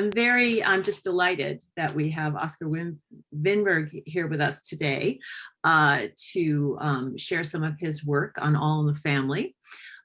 I'm very, I'm just delighted that we have Oscar Win Winberg here with us today uh, to um, share some of his work on All in the Family.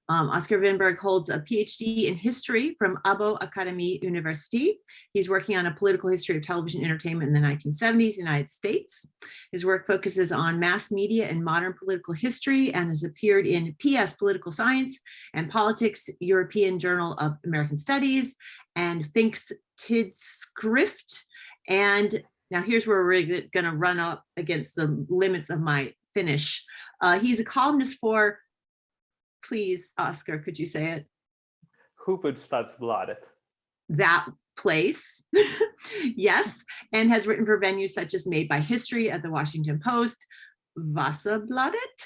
Um, Oscar Winberg holds a PhD in history from Abo Akademi University. He's working on a political history of television entertainment in the 1970s United States. His work focuses on mass media and modern political history and has appeared in PS Political Science and Politics, European Journal of American Studies, and Finsk Tidskrift. And now here's where we're gonna run up against the limits of my Finnish. Uh, he's a columnist for Please, Oscar, could you say it? Hufvudstadsbladet. That place, yes, and has written for venues such as Made by History at the Washington Post, Vasabladet,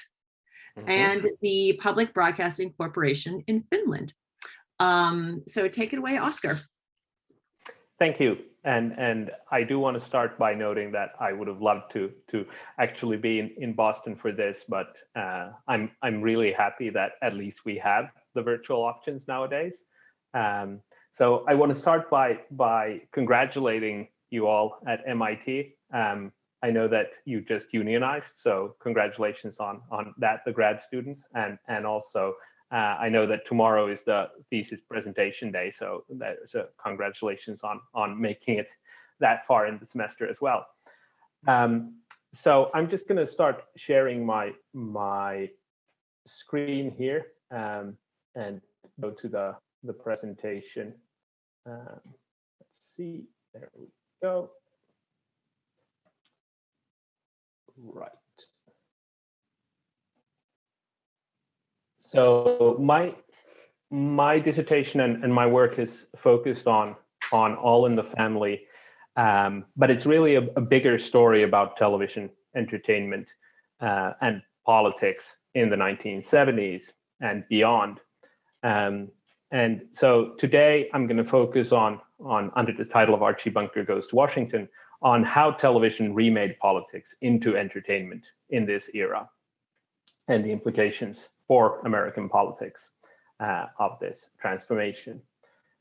mm -hmm. and the Public Broadcasting Corporation in Finland. Um, so take it away, Oscar. Thank you. And, and I do want to start by noting that I would have loved to, to actually be in, in Boston for this, but uh, I'm, I'm really happy that at least we have the virtual options nowadays. Um, so I want to start by, by congratulating you all at MIT. Um, I know that you just unionized, so congratulations on, on that, the grad students, and, and also uh, I know that tomorrow is the thesis presentation day, so there's a congratulations on, on making it that far in the semester as well. Um, so I'm just going to start sharing my, my screen here um, and go to the, the presentation. Um, let's see, there we go. Right. So my my dissertation and, and my work is focused on on all in the family, um, but it's really a, a, bigger story about television entertainment uh, and politics in the 1970s and beyond. Um, and so today I'm going to focus on on under the title of Archie Bunker Goes to Washington on how television remade politics into entertainment in this era and the implications for American politics uh, of this transformation.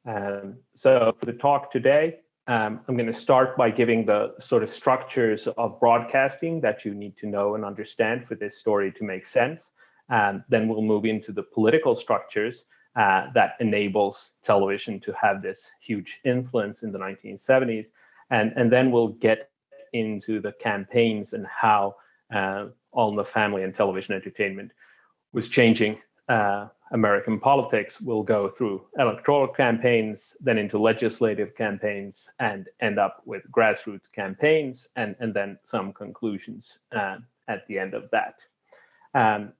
Um, so for the talk today, um, I'm going to start by giving the sort of structures of broadcasting that you need to know and understand for this story to make sense. Um, then we'll move into the political structures uh, that enables television to have this huge influence in the 1970s. And, and then we'll get into the campaigns and how uh, All in the Family and television entertainment was changing uh, American politics will go through electoral campaigns, then into legislative campaigns, and end up with grassroots campaigns, and, and then some conclusions uh, at the end of that. Um,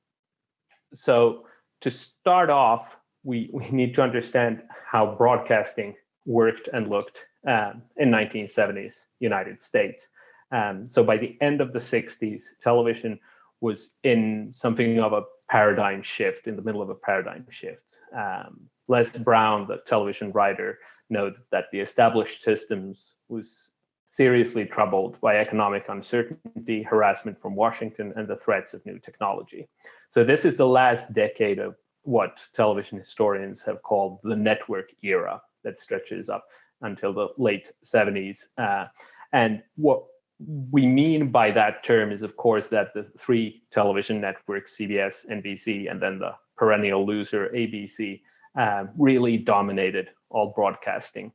so to start off, we, we need to understand how broadcasting worked and looked um, in 1970s United States. Um, so by the end of the 60s, television was in something of a paradigm shift, in the middle of a paradigm shift. Um, Les Brown, the television writer, noted that the established systems was seriously troubled by economic uncertainty, harassment from Washington, and the threats of new technology. So this is the last decade of what television historians have called the network era that stretches up until the late 70s. Uh, and what we mean by that term is, of course, that the three television networks, CBS, NBC, and then the perennial loser, ABC, um, really dominated all broadcasting.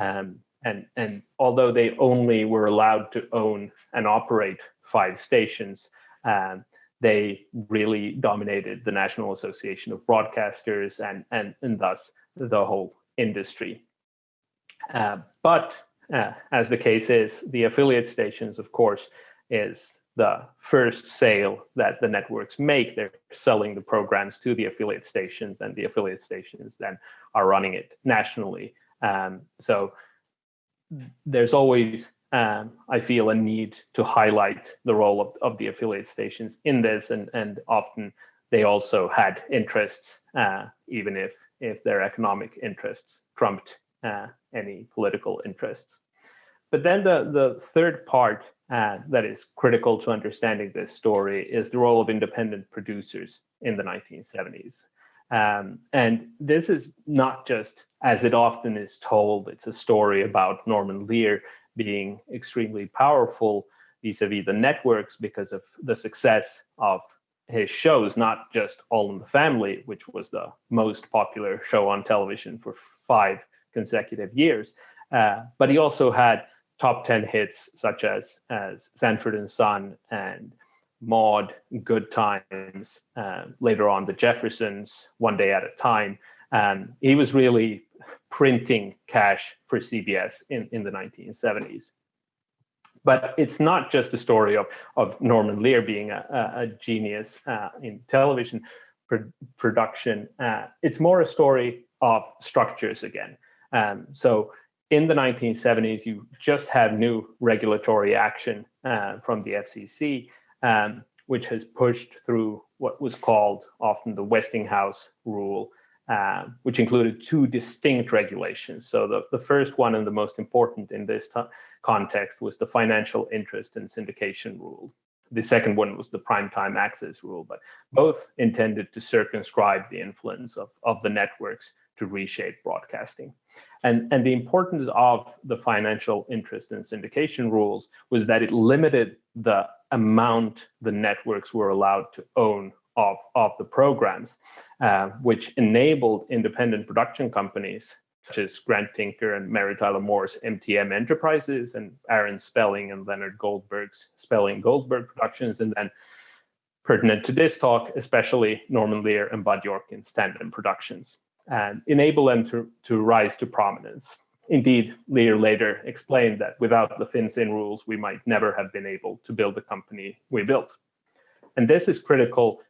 Um, and, and although they only were allowed to own and operate five stations, um, they really dominated the National Association of Broadcasters and, and, and thus the whole industry. Uh, but uh, as the case is, the affiliate stations, of course, is the first sale that the networks make. They're selling the programs to the affiliate stations and the affiliate stations then are running it nationally. Um, so there's always, um, I feel, a need to highlight the role of, of the affiliate stations in this and, and often they also had interests, uh, even if, if their economic interests trumped uh, any political interests. But then the, the third part uh, that is critical to understanding this story is the role of independent producers in the 1970s. Um, and this is not just, as it often is told, it's a story about Norman Lear being extremely powerful vis-a-vis -vis the networks because of the success of his shows, not just All in the Family, which was the most popular show on television for five consecutive years, uh, but he also had top 10 hits such as, as Sanford and Son and Maude, Good Times, uh, later on The Jeffersons, One Day at a Time. Um, he was really printing cash for CBS in, in the 1970s. But it's not just a story of, of Norman Lear being a, a, genius uh, in television pro production. Uh, it's more a story of structures again. Um, so in the 1970s, you just have new regulatory action uh, from the FCC um, which has pushed through what was called often the Westinghouse rule, uh, which included two distinct regulations. So the, the first one and the most important in this context was the financial interest and syndication rule. The second one was the prime time access rule, but both intended to circumscribe the influence of, of the networks to reshape broadcasting. And, and the importance of the financial interest and syndication rules was that it limited the amount the networks were allowed to own of, of the programs, uh, which enabled independent production companies such as Grant Tinker and Mary Tyler Moore's MTM Enterprises and Aaron Spelling and Leonard Goldberg's Spelling Goldberg Productions, and then pertinent to this talk, especially Norman Lear and Bud Yorkin's Tandem Productions and enable them to, to rise to prominence. Indeed, Lear later explained that without the Fin-Syn rules, we might never have been able to build the company we built. And this is critical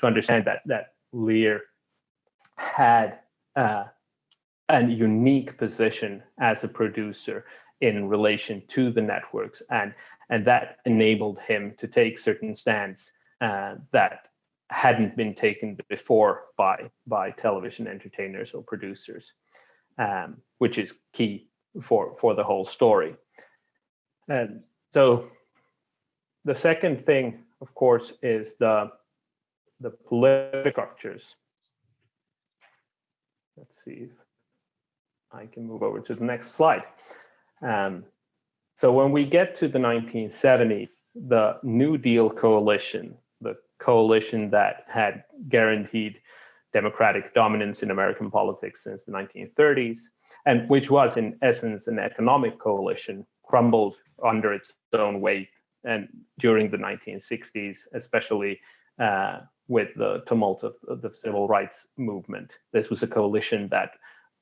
to understand that, that Lear had uh, a unique position as a producer in relation to the networks, and, and that enabled him to take certain stands uh, that hadn't been taken before by by television entertainers or producers, um, which is key for for the whole story. And so, the second thing, of course, is the the political structures. Let's see if I can move over to the next slide. Um, so when we get to the 1970s, the New Deal coalition coalition that had guaranteed democratic dominance in American politics since the 1930s, and which was in essence an economic coalition, crumbled under its own weight and during the 1960s, especially uh, with the tumult of, of, the civil rights movement. This was a coalition that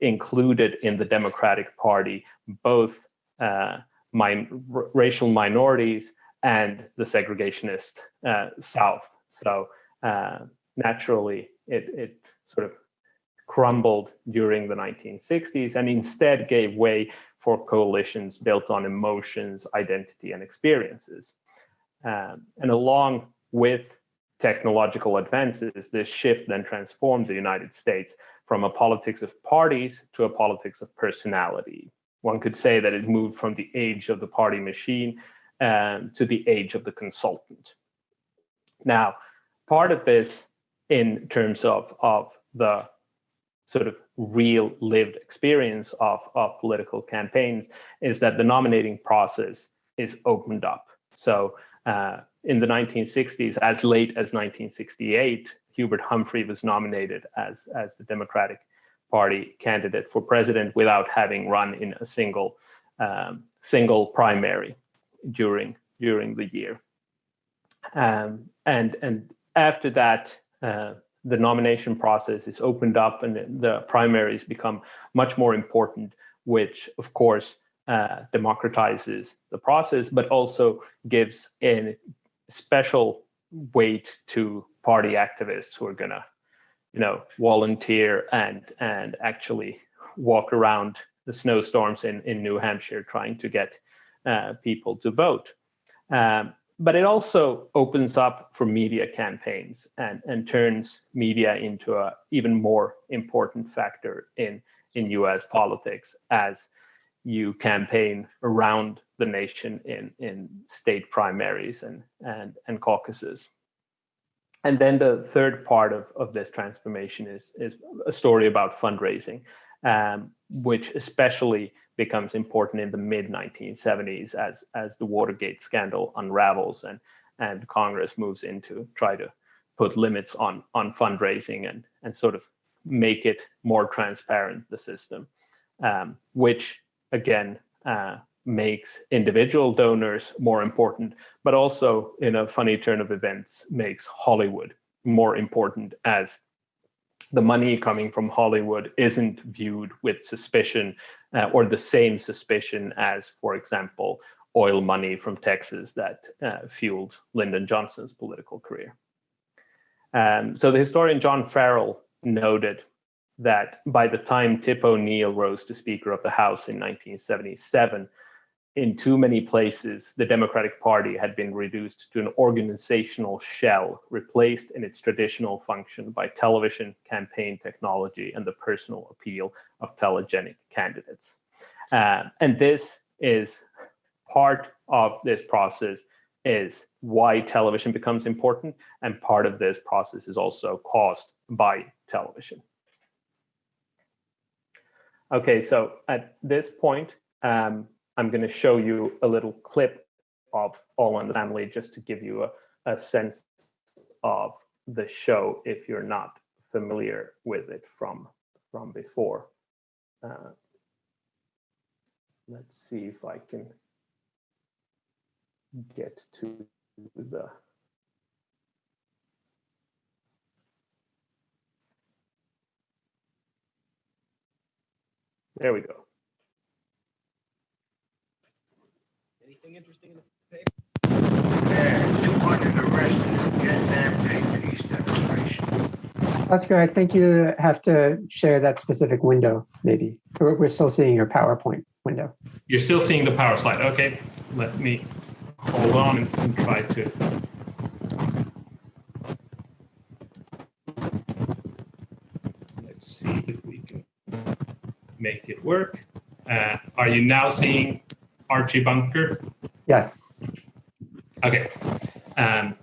included in the Democratic Party both uh, min racial minorities and the segregationist uh, South. So uh, naturally, it, it sort of crumbled during the 1960s and instead gave way for coalitions built on emotions, identity, and experiences. Um, and along with technological advances, this shift then transformed the United States from a politics of parties to a politics of personality. One could say that it moved from the age of the party machine um, to the age of the consultant. Now, part of this in terms of, of the sort of real lived experience of, of political campaigns is that the nominating process is opened up. So uh, in the 1960s, as late as 1968, Hubert Humphrey was nominated as, as the Democratic Party candidate for president without having run in a single um, single primary during during the year. Um, and and after that, uh, the nomination process is opened up and the primaries become much more important, which of course uh, democratizes the process, but also gives a special weight to party activists who are gonna, you know, volunteer and and actually walk around the snowstorms in in New Hampshire trying to get uh, people to vote. Um, but it also opens up for media campaigns and, and turns media into an even more important factor in, in US politics as you campaign around the nation in, in state primaries and, and, and caucuses. and then the third part of, of this transformation is, is a story about fundraising, um, which especially becomes important in the mid 1970s as, as the Watergate scandal unravels and, and Congress moves in to try to put limits on, on fundraising and, and sort of make it more transparent, the system, um, which again uh, makes individual donors more important, but also in a funny turn of events makes Hollywood more important as the money coming from Hollywood isn't viewed with suspicion uh, or the same suspicion as, for example, oil money from Texas that uh, fueled Lyndon Johnson's political career. Um, so the historian John Farrell noted that by the time Tip O'Neill rose to Speaker of the House in 1977, in too many places, the Democratic Party had been reduced to an organizational shell, replaced in its traditional function by television, campaign technology, and the personal appeal of telegenic candidates. Uh, and this is part of this process is why television becomes important, and part of this process is also caused by television. Okay, so at this point, um, I'm going to show you a little clip of All in the Family just to give you a, a sense of the show if you're not familiar with it from, from before. Uh, let's see if I can get to the There we go. Anything interesting in the paper? Yeah, 200 arrested, Vietnam Day peace demonstration. Oscar, I think you have to share that specific window, maybe. We're, we're still seeing your PowerPoint window. You're still seeing the power slide. Okay, let me hold on and, and try to. Let's see if we can make it work. Uh, are you now seeing Archie Bunker? Yes. Okay. Um,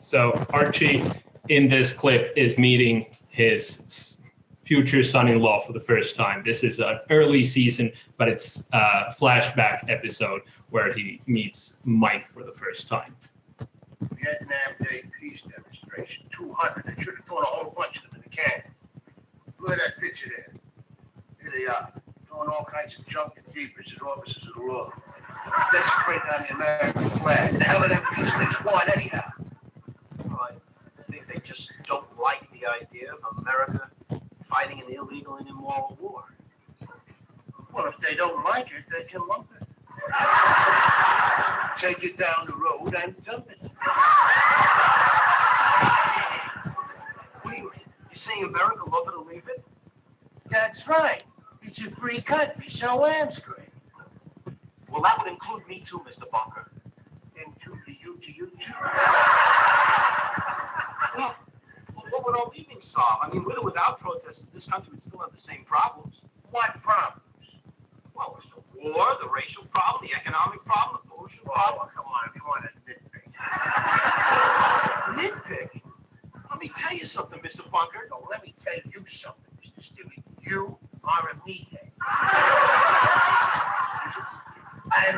so Archie in this clip is meeting his future son-in-law for the first time. This is an early season, but it's a flashback episode where he meets Mike for the first time. Vietnam Day peace demonstration, 200. They should have thrown a whole bunch of them in the can. Look at that picture there. Here they are, throwing all kinds of junk and jeepers at officers of the law. Desecrating on the American flag. The hell are them peace things want anyhow? I think they just don't like the idea of America fighting an illegal and immoral war. Well, if they don't like it, they can lump it. Take it down the road and dump it. What are you, you saying America love it or leave it? That's right. It's a free country, so I'm screwed. Well, that would include me too, Mr. Bunker. And to the you to you too. Well, well, what would our leaving solve? I mean, with or without protesters, this country would still have the same problems. What problems? Well, it's the war, the racial problem, the economic problem, the pollution oh, problem. Oh, come on, if you want to nitpick. Nitpick? Let me tell you something, Mr. Bunker. No, let me tell you something, Mr. Stewie. You are a meathead.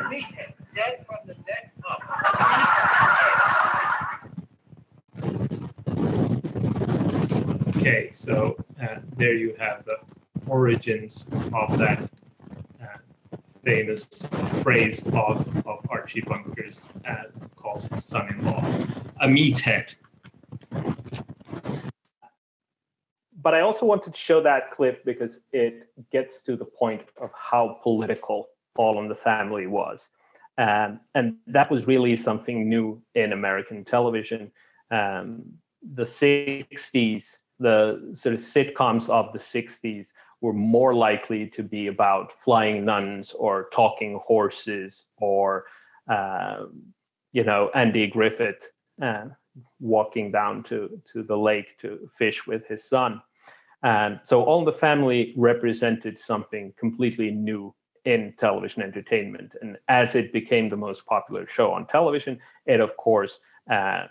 Meathead, dead from the neck up. Okay, so uh, there you have the origins of that uh, famous phrase of, of Archie Bunker's uh, calls his son-in-law a meathead. But I also wanted to show that clip because it gets to the point of how political All in the Family was. Um, and that was really something new in American television. Um, the 60s, the sort of sitcoms of the 60s were more likely to be about flying nuns or talking horses or, uh, you know, Andy Griffith uh, walking down to, to the lake to fish with his son. And so All in the Family represented something completely new in television entertainment. And as it became the most popular show on television, it of course uh,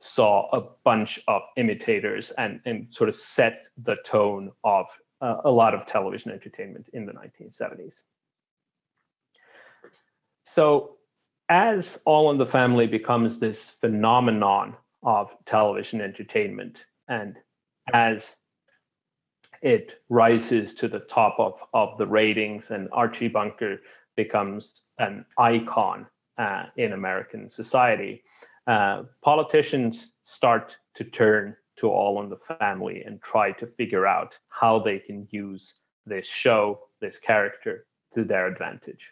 saw a bunch of imitators and, and sort of set the tone of uh, a lot of television entertainment in the 1970s. So as All in the Family becomes this phenomenon of television entertainment, and as it rises to the top of, of the ratings and Archie Bunker becomes an icon uh, in American society, uh, politicians start to turn to All in the Family and try to figure out how they can use this show, this character to their advantage.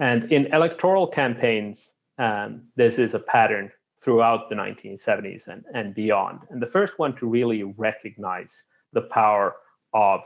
And in electoral campaigns, um, this is a pattern throughout the 1970s and, and beyond. And the first one to really recognize the power of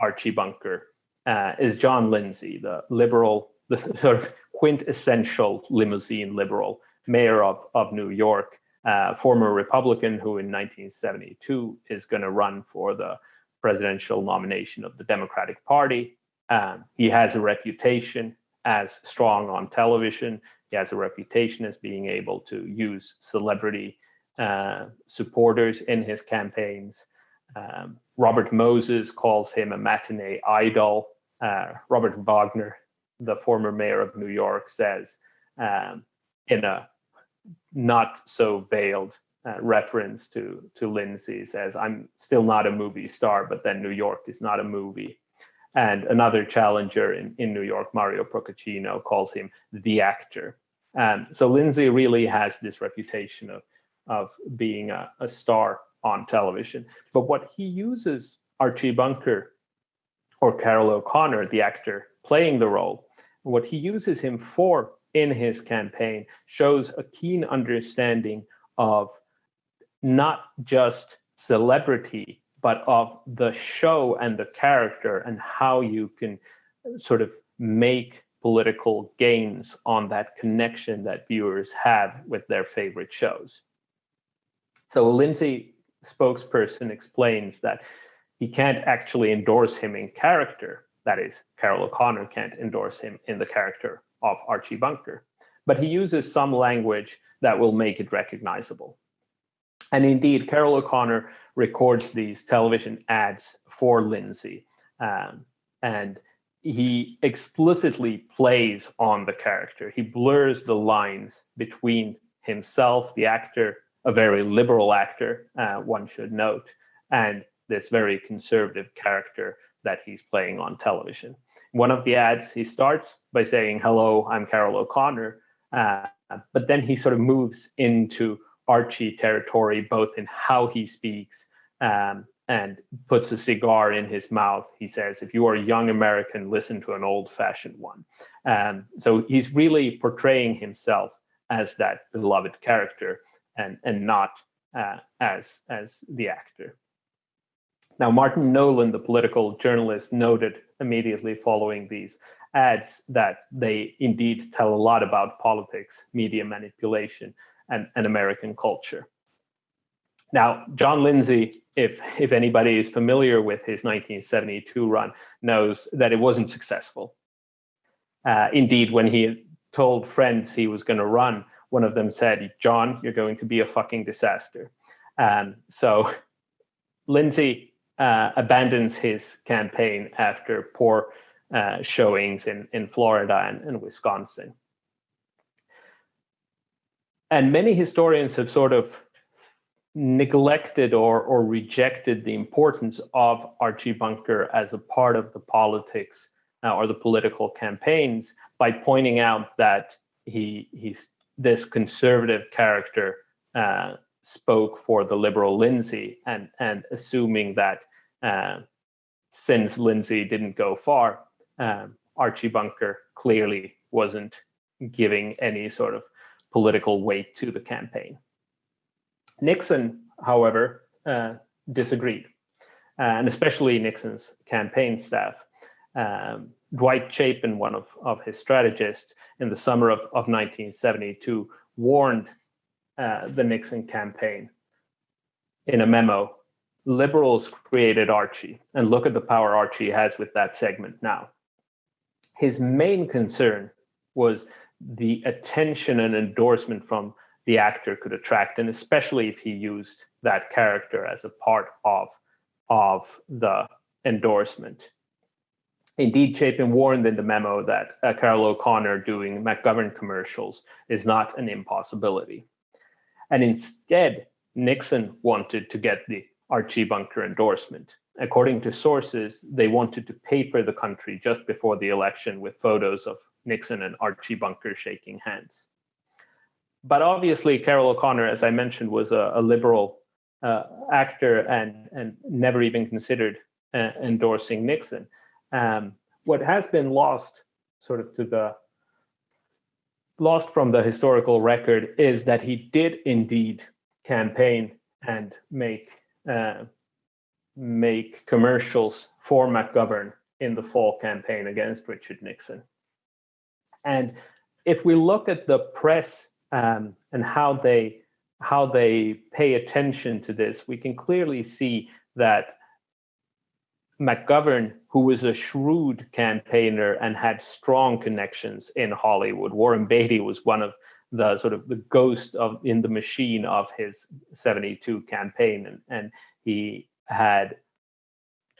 Archie Bunker uh, is John Lindsay, the liberal, the sort of quintessential limousine liberal mayor of, of New York, uh, former Republican who in 1972 is going to run for the presidential nomination of the Democratic Party. Um, he has a reputation as strong on television. He has a reputation as being able to use celebrity uh, supporters in his campaigns. Um, Robert Moses calls him a matinee idol. Uh, Robert Wagner, the former mayor of New York, says um, in a not so veiled uh, reference to to Lindsay says, "I'm still not a movie star, but then New York is not a movie." And another challenger in, in New York, Mario Procaccino, calls him the actor. Um, so Lindsay really has this reputation of, of being a, a star on television. But what he uses Archie Bunker or Carroll O'Connor, the actor playing the role, what he uses him for in his campaign shows a keen understanding of not just celebrity, but of the show and the character and how you can sort of make political gains on that connection that viewers have with their favorite shows. So Lindsay spokesperson explains that he can't actually endorse him in character. That is, Carroll O'Connor can't endorse him in the character of Archie Bunker, but he uses some language that will make it recognizable. And indeed, Carroll O'Connor records these television ads for Lindsay. Um, and he explicitly plays on the character. He blurs the lines between himself, the actor, a very liberal actor, uh, one should note, and this very conservative character that he's playing on television. One of the ads, he starts by saying, hello, I'm Carroll O'Connor, uh, but then he sort of moves into Archie territory, both in how he speaks um, and puts a cigar in his mouth. He says, if you are a young American, listen to an old fashioned one. Um, so he's really portraying himself as that beloved character and, and not uh, as, as the actor. Now, Martin Nolan, the political journalist, noted immediately following these ads that they indeed tell a lot about politics, media manipulation, and, and American culture. Now, John Lindsay, if, if anybody is familiar with his 1972 run, knows that it wasn't successful. Uh, indeed, when he told friends he was going to run, one of them said, John, you're going to be a fucking disaster. Um, so Lindsay uh, abandons his campaign after poor uh, showings in, in Florida and, and Wisconsin. And many historians have sort of neglected or, or rejected the importance of Archie Bunker as a part of the politics uh, or the political campaigns by pointing out that he he's this conservative character uh, spoke for the liberal Lindsay and and assuming that uh, since Lindsay didn't go far, um, Archie Bunker clearly wasn't giving any sort of political weight to the campaign. Nixon, however, uh, disagreed, uh, and especially Nixon's campaign staff. Um, Dwight Chapin, one of, of his strategists, in the summer of, of 1972, warned uh, the Nixon campaign in a memo. Liberals created Archie, and look at the power Archie has with that segment now. His main concern was the attention and endorsement from the actor could attract, and especially if he used that character as a part of, of the endorsement. Indeed, Chapin warned in the memo that uh, Carroll O'Connor doing McGovern commercials is not an impossibility. And instead, Nixon wanted to get the Archie Bunker endorsement. According to sources, they wanted to paper the country just before the election with photos of Nixon and Archie Bunker shaking hands. But obviously, Carroll O'Connor, as I mentioned, was a, a liberal uh, actor and, and never even considered uh, endorsing Nixon. Um, what has been lost sort of to the lost from the historical record is that he did indeed campaign and make uh, make commercials for McGovern in the fall campaign against Richard Nixon. And if we look at the press um, and how they how they pay attention to this, we can clearly see that McGovern, who was a shrewd campaigner and had strong connections in Hollywood, Warren Beatty was one of the sort of the ghost of in the machine of his 72 campaign. And, and he had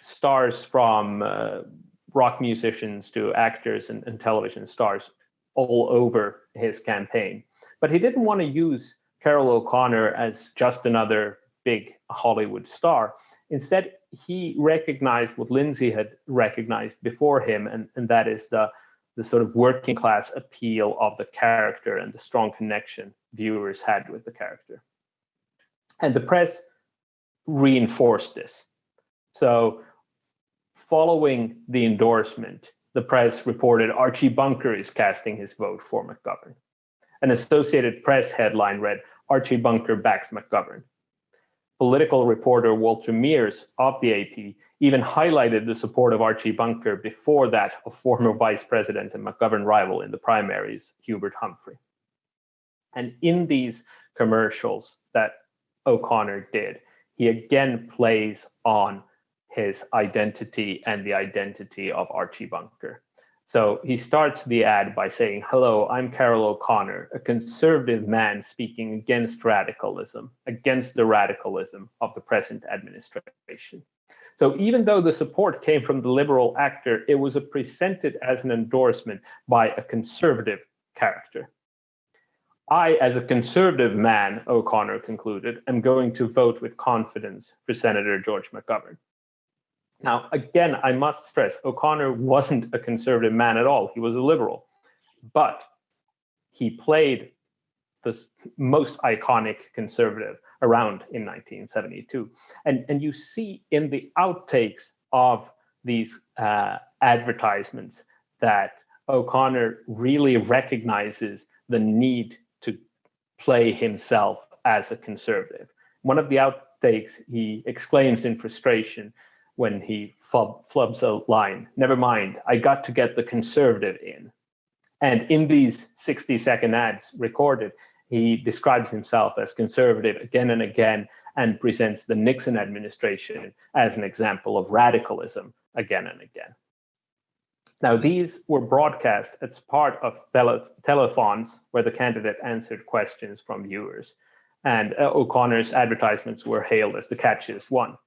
stars from uh, rock musicians to actors and, and television stars all over his campaign. But he didn't want to use Carroll o'connor as just another big hollywood star. Instead he recognized what lindsay had recognized before him and, and that is the the sort of working class appeal of the character and the strong connection viewers had with the character. And the press reinforced this. So, following the endorsement, the press reported Archie Bunker is casting his vote for McGovern. An Associated Press headline read Archie Bunker backs McGovern. Political reporter Walter Mears of the AP even highlighted the support of Archie Bunker before that of former vice president and McGovern rival in the primaries, Hubert Humphrey. And in these commercials that O'Connor did, he again plays on his identity and the identity of Archie Bunker. So he starts the ad by saying, Hello, I'm Carroll O'Connor, a conservative man speaking against radicalism, against the radicalism of the present administration. So even though the support came from the liberal actor, it was presented as an endorsement by a conservative character. I, as a conservative man, O'Connor concluded, am going to vote with confidence for Senator George McGovern. Now, again, I must stress O'Connor wasn't a conservative man at all. He was a liberal, but he played the most iconic conservative around in 1972. And, and you see in the outtakes of these uh, advertisements that O'Connor really recognizes the need to play himself as a conservative. One of the outtakes, he exclaims in frustration when he flub, flubs a line, never mind, I got to get the conservative in. And in these 60 second ads recorded, he describes himself as conservative again and again and presents the Nixon administration as an example of radicalism again and again. Now, these were broadcast as part of tele telethons where the candidate answered questions from viewers. And uh, O'Connor's advertisements were hailed as the catchiest one.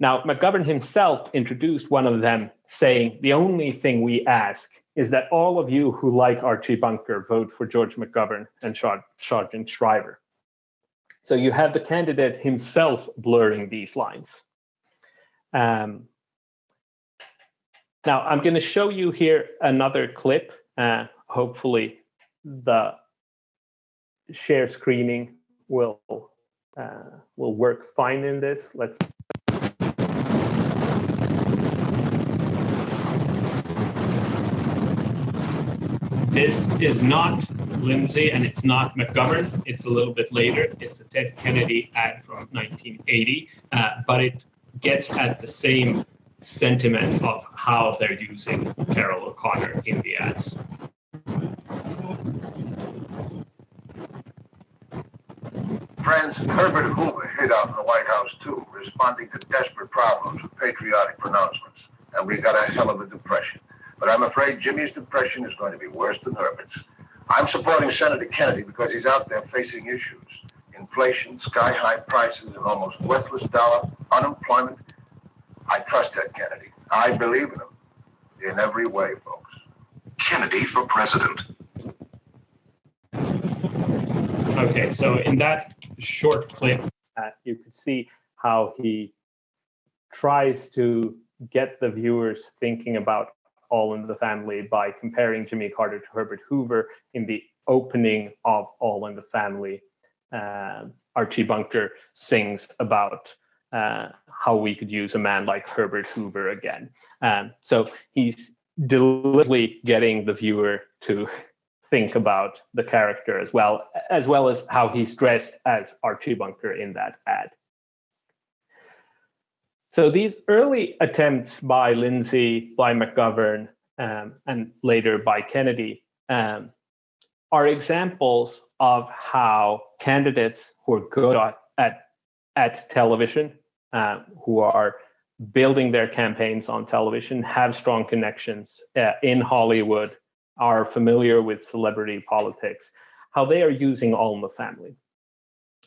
Now, McGovern himself introduced one of them, saying, The only thing we ask is that all of you who like Archie Bunker vote for George McGovern and Sargent Shriver. So you have the candidate himself blurring these lines. Um, now, I'm going to show you here another clip. Uh, hopefully, the share screening will uh, will work fine in this. Let's This is not Lindsay and it's not McGovern. It's a little bit later. It's a Ted Kennedy ad from 1980, uh, but it gets at the same sentiment of how they're using Carroll O'Connor in the ads. Friends, Herbert Hoover hid out in the White House too, responding to desperate problems with patriotic pronouncements. And we got a hell of a depression. But I'm afraid Jimmy's depression is going to be worse than Herbert's. I'm supporting Senator Kennedy because he's out there facing issues. Inflation, sky-high prices, an almost worthless dollar, unemployment. I trust Ted Kennedy. I believe in him in every way, folks. Kennedy for president. Okay, so in that short clip, uh, you could see how he tries to get the viewers thinking about All in the Family by comparing Jimmy Carter to Herbert Hoover in the opening of All in the Family. Uh, Archie Bunker sings about uh, how we could use a man like Herbert Hoover again. Um, so he's deliberately getting the viewer to think about the character as well, as well as how he's dressed as Archie Bunker in that ad. So these early attempts by Lindsay, by McGovern, um, and later by Kennedy um, are examples of how candidates who are good at, at, at television, uh, who are building their campaigns on television, have strong connections uh, in Hollywood, are familiar with celebrity politics, how they are using All in the Family.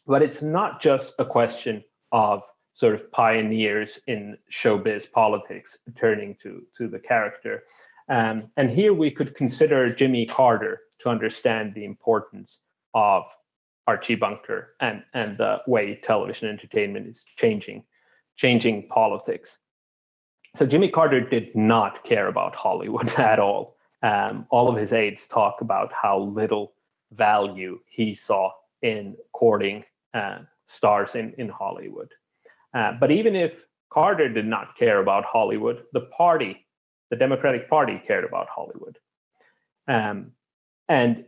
But it's not just a question of sort of pioneers in showbiz politics turning to, to the character. Um, and here we could consider Jimmy Carter to understand the importance of Archie Bunker and, and the way television entertainment is changing, changing politics. So Jimmy Carter did not care about Hollywood at all. Um, all of his aides talk about how little value he saw in courting uh, stars in, in Hollywood. Uh, but even if Carter did not care about Hollywood, the party, the Democratic Party, cared about Hollywood. Um, and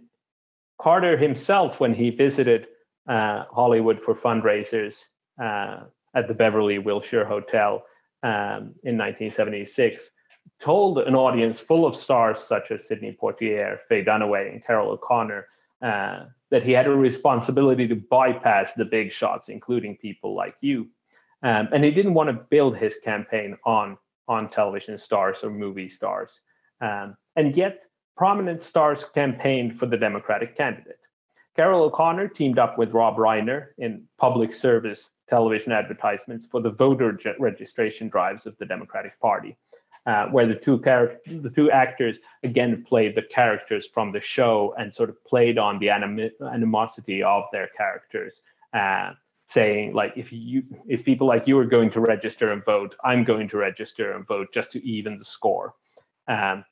Carter himself, when he visited uh, Hollywood for fundraisers uh, at the Beverly Wilshire Hotel um, in 1976, told an audience full of stars such as Sidney Poitier, Faye Dunaway, and Carroll O'Connor uh, that he had a responsibility to bypass the big shots, including people like you. Um, and he didn't want to build his campaign on, on television stars or movie stars. Um, and yet, prominent stars campaigned for the Democratic candidate. Carroll O'Connor teamed up with Rob Reiner in public service television advertisements for the voter registration drives of the Democratic Party uh, where the two characters, the two actors again played the characters from the show and sort of played on the anim- animosity of their characters, uh, saying like, if you, if people like you are going to register and vote, I'm going to register and vote just to even the score. Um,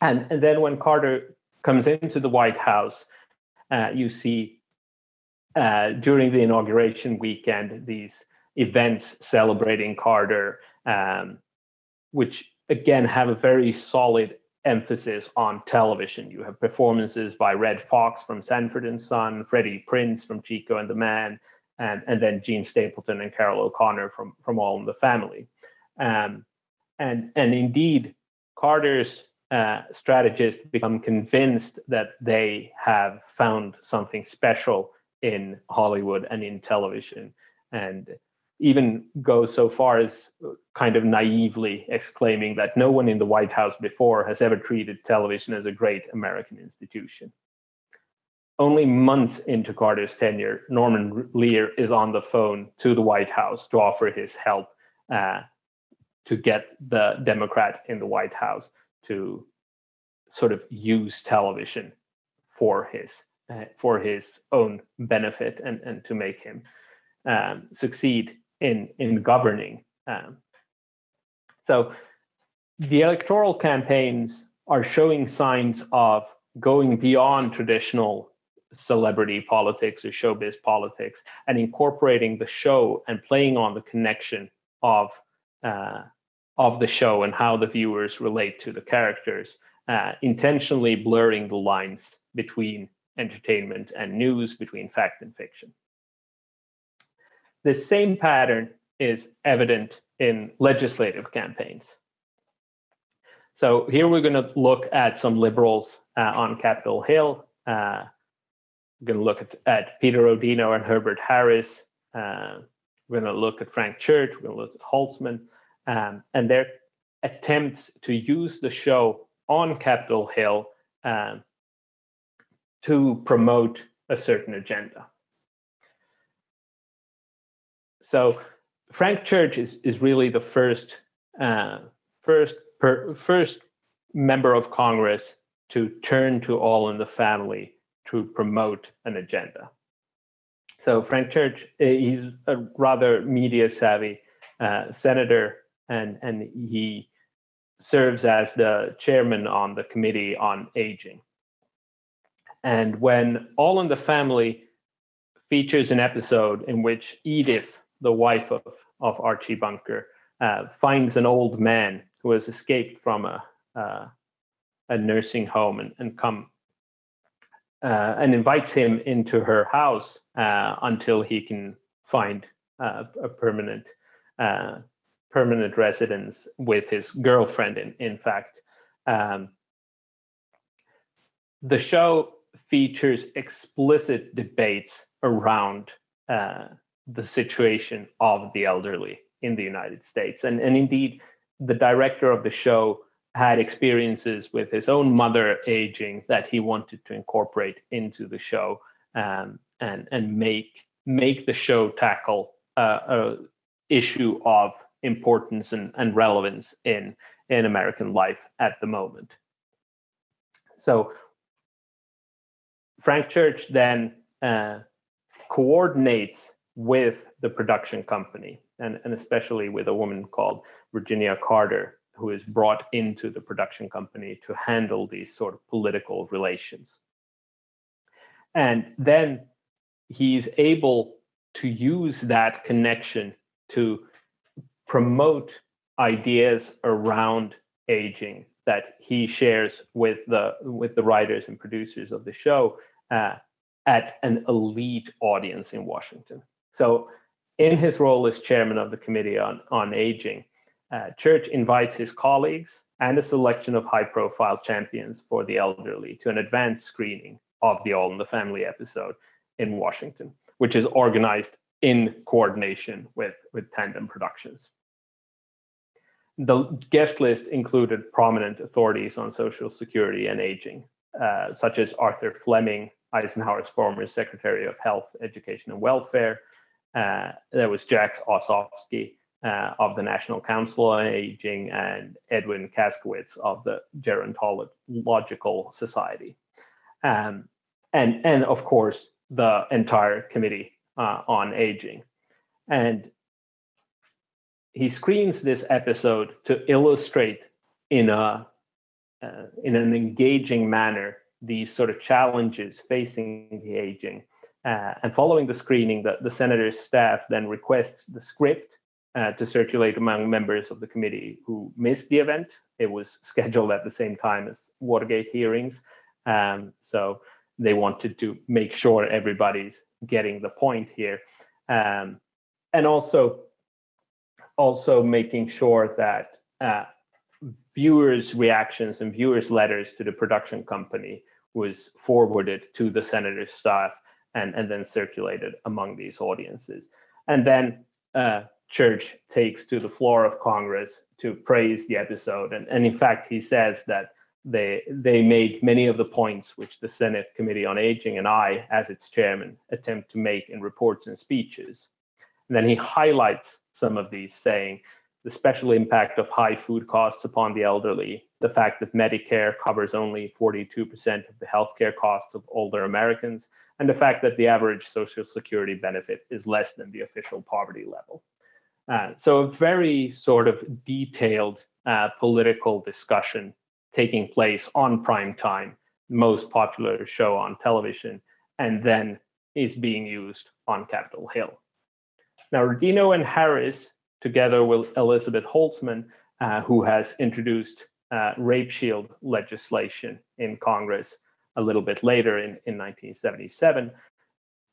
and, and then when Carter comes into the White House, uh, you see uh, during the inauguration weekend these events celebrating Carter. Um, which again have a very solid emphasis on television. You have performances by Redd Foxx from Sanford and Son, Freddie Prinze from Chico and the Man, and, and then Jean Stapleton and Carroll O'Connor from, from All in the Family. Um, and, and indeed, Carter's uh, strategists become convinced that they have found something special in Hollywood and in television. And even go so far as kind of naively exclaiming that no one in the White House before has ever treated television as a great American institution. Only months into Carter's tenure, Norman Lear is on the phone to the White House to offer his help uh, to get the Democrat in the White House to sort of use television for his uh, for his own benefit and, and to make him um, succeed in in governing. Um, so the electoral campaigns are showing signs of going beyond traditional celebrity politics or showbiz politics and incorporating the show and playing on the connection of uh, of the show and how the viewers relate to the characters, uh, intentionally blurring the lines between entertainment and news, between fact and fiction. The same pattern is evident in legislative campaigns. So here we're going to look at some liberals uh, on Capitol Hill. We're going to look at, at, Peter Rodino and Herbert Harris. Uh, we're going to look at Frank Church. We're going to look at Holtzman um, and their attempts to use the show on Capitol Hill um, to promote a certain agenda. So Frank Church is, is really the first, uh, first, per, first member of Congress to turn to All in the Family to promote an agenda. So Frank Church, eh, he's a rather media savvy uh, senator, and, and he serves as the chairman on the Committee on Aging. And when All in the Family features an episode in which Edith, the wife of, of Archie Bunker, uh, finds an old man who has escaped from a, uh, a nursing home and, and come uh, and invites him into her house uh, until he can find uh, a permanent uh, permanent residence with his girlfriend. In in fact, um, the show features explicit debates around uh, the situation of the elderly in the United States, and and indeed, the director of the show had experiences with his own mother aging that he wanted to incorporate into the show um, and and make make the show tackle uh, a issue of importance and, and relevance in in American life at the moment. So Frank Church then uh, coordinates with the production company and, and especially with a woman called Virginia Carter who is brought into the production company to handle these sort of political relations. And then he's able to use that connection to promote ideas around aging that he shares with the with the writers and producers of the show uh, at an elite audience in Washington. So in his role as chairman of the Committee on, on Aging, uh, Church invites his colleagues and a selection of high profile champions for the elderly to an advanced screening of the All in the Family episode in Washington, which is organized in coordination with, with Tandem Productions. The guest list included prominent authorities on Social Security and aging, uh, such as Arthur Flemming, Eisenhower's former Secretary of Health, Education and Welfare. Uh, there was Jack Ossofsky, uh, of the National Council on Aging and Edwin Kaskowitz of the Gerontological Society. Um, and, and of course, the entire Committee uh, on Aging. And he screens this episode to illustrate in a uh, in an engaging manner these sort of challenges facing the aging. Uh, and following the screening, the, the senator's staff then requests the script uh, to circulate among members of the committee who missed the event. It was scheduled at the same time as Watergate hearings. Um, so they wanted to make sure everybody's getting the point here. Um, and also, also making sure that uh, viewers' reactions and viewers' letters to the production company was forwarded to the senator's staff and, and then circulated among these audiences. And then uh, Church takes to the floor of Congress to praise the episode. And, and in fact, he says that they, they made many of the points which the Senate Committee on Aging and I, as its chairman, attempt to make in reports and speeches. And then he highlights some of these, saying the special impact of high food costs upon the elderly, the fact that Medicare covers only 42% of the healthcare costs of older Americans, and the fact that the average Social Security benefit is less than the official poverty level. Uh, so a very sort of detailed uh, political discussion taking place on prime time, most popular show on television, and then is being used on Capitol Hill. Now, Rodino and Harris, together with Elizabeth Holtzman, uh, who has introduced uh, rape shield legislation in Congress a little bit later in, in 1977,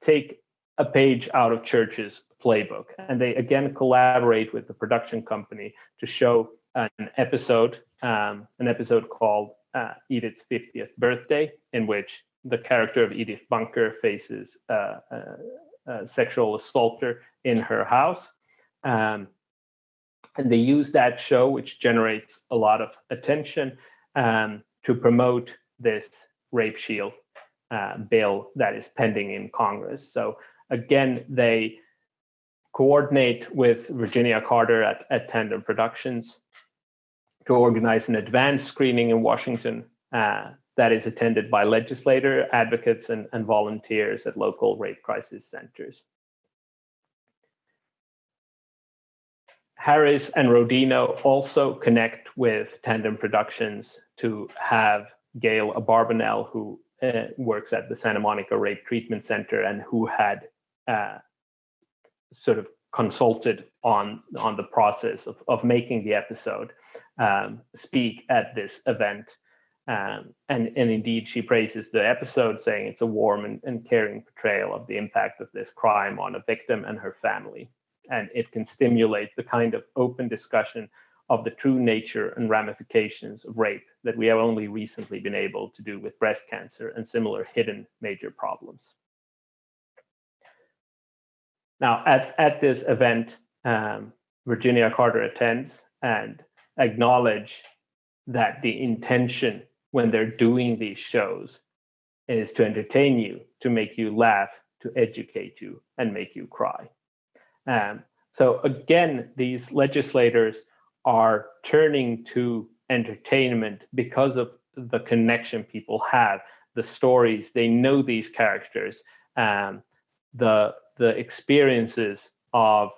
take a page out of Church's playbook. And they again collaborate with the production company to show an episode, um, an episode called uh, Edith's 50th birthday, in which the character of Edith Bunker faces uh, a sexual assaulter in her house. Um, and they use that show, which generates a lot of attention, um, to promote this rape shield uh, bill that is pending in Congress. So again, they coordinate with Virginia Carter at, at Tandem Productions to organize an advanced screening in Washington uh, that is attended by legislator, advocates, and, and volunteers at local rape crisis centers. Harris and Rodino also connect with Tandem Productions to have Gail Abarbanel, who uh, works at the Santa Monica Rape Treatment Center and who had uh, sort of consulted on on the process of, of making the episode um, speak at this event. Um, and, and indeed, she praises the episode, saying it's a warm and, and caring portrayal of the impact of this crime on a victim and her family. And it can stimulate the kind of open discussion of the true nature and ramifications of rape that we have only recently been able to do with breast cancer and similar hidden major problems. Now, at, at this event, um, Virginia Carter attends and acknowledge that the intention when they're doing these shows is to entertain you, to make you laugh, to educate you, and make you cry. Um, so again, these legislators are turning to entertainment because of the connection people have, the stories, they know these characters, um, the, the experiences of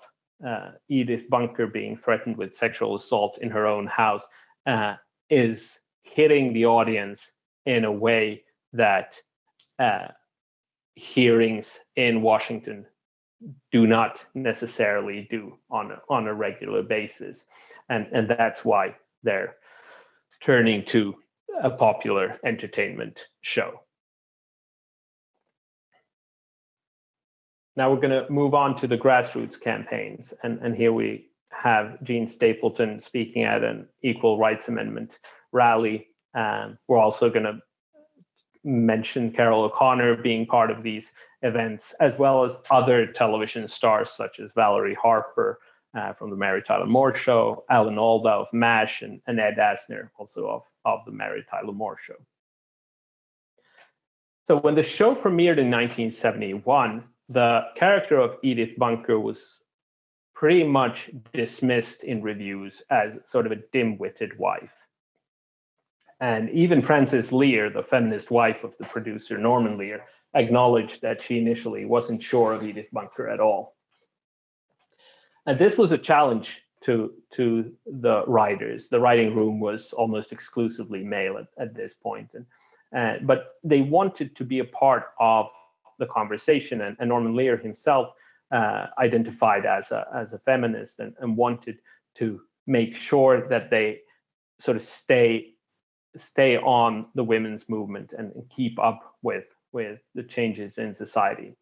uh, Edith Bunker being threatened with sexual assault in her own house uh, is hitting the audience in a way that uh, hearings in Washington do not necessarily do on a, on a regular basis. And, and that's why they're turning to a popular entertainment show. Now we're going to move on to the grassroots campaigns. And, and here we have Jean Stapleton speaking at an Equal Rights Amendment rally. Um, we're also going to mention Carroll O'Connor being part of these events, as well as other television stars such as Valerie Harper uh, from the Mary Tyler Moore Show, Alan Alda of MASH, and, and Ed Asner, also of, of the Mary Tyler Moore Show. So when the show premiered in 1971, the character of Edith Bunker was pretty much dismissed in reviews as sort of a dim-witted wife. And even Frances Lear, the feminist wife of the producer Norman Lear, acknowledged that she initially wasn't sure of Edith Bunker at all. And this was a challenge to, to the writers. The writing room was almost exclusively male at, at this point. And, uh, but they wanted to be a part of the conversation. And, and Norman Lear himself uh, identified as a, as a feminist and, and wanted to make sure that they sort of stay stay on the women's movement and keep up with with the changes in society.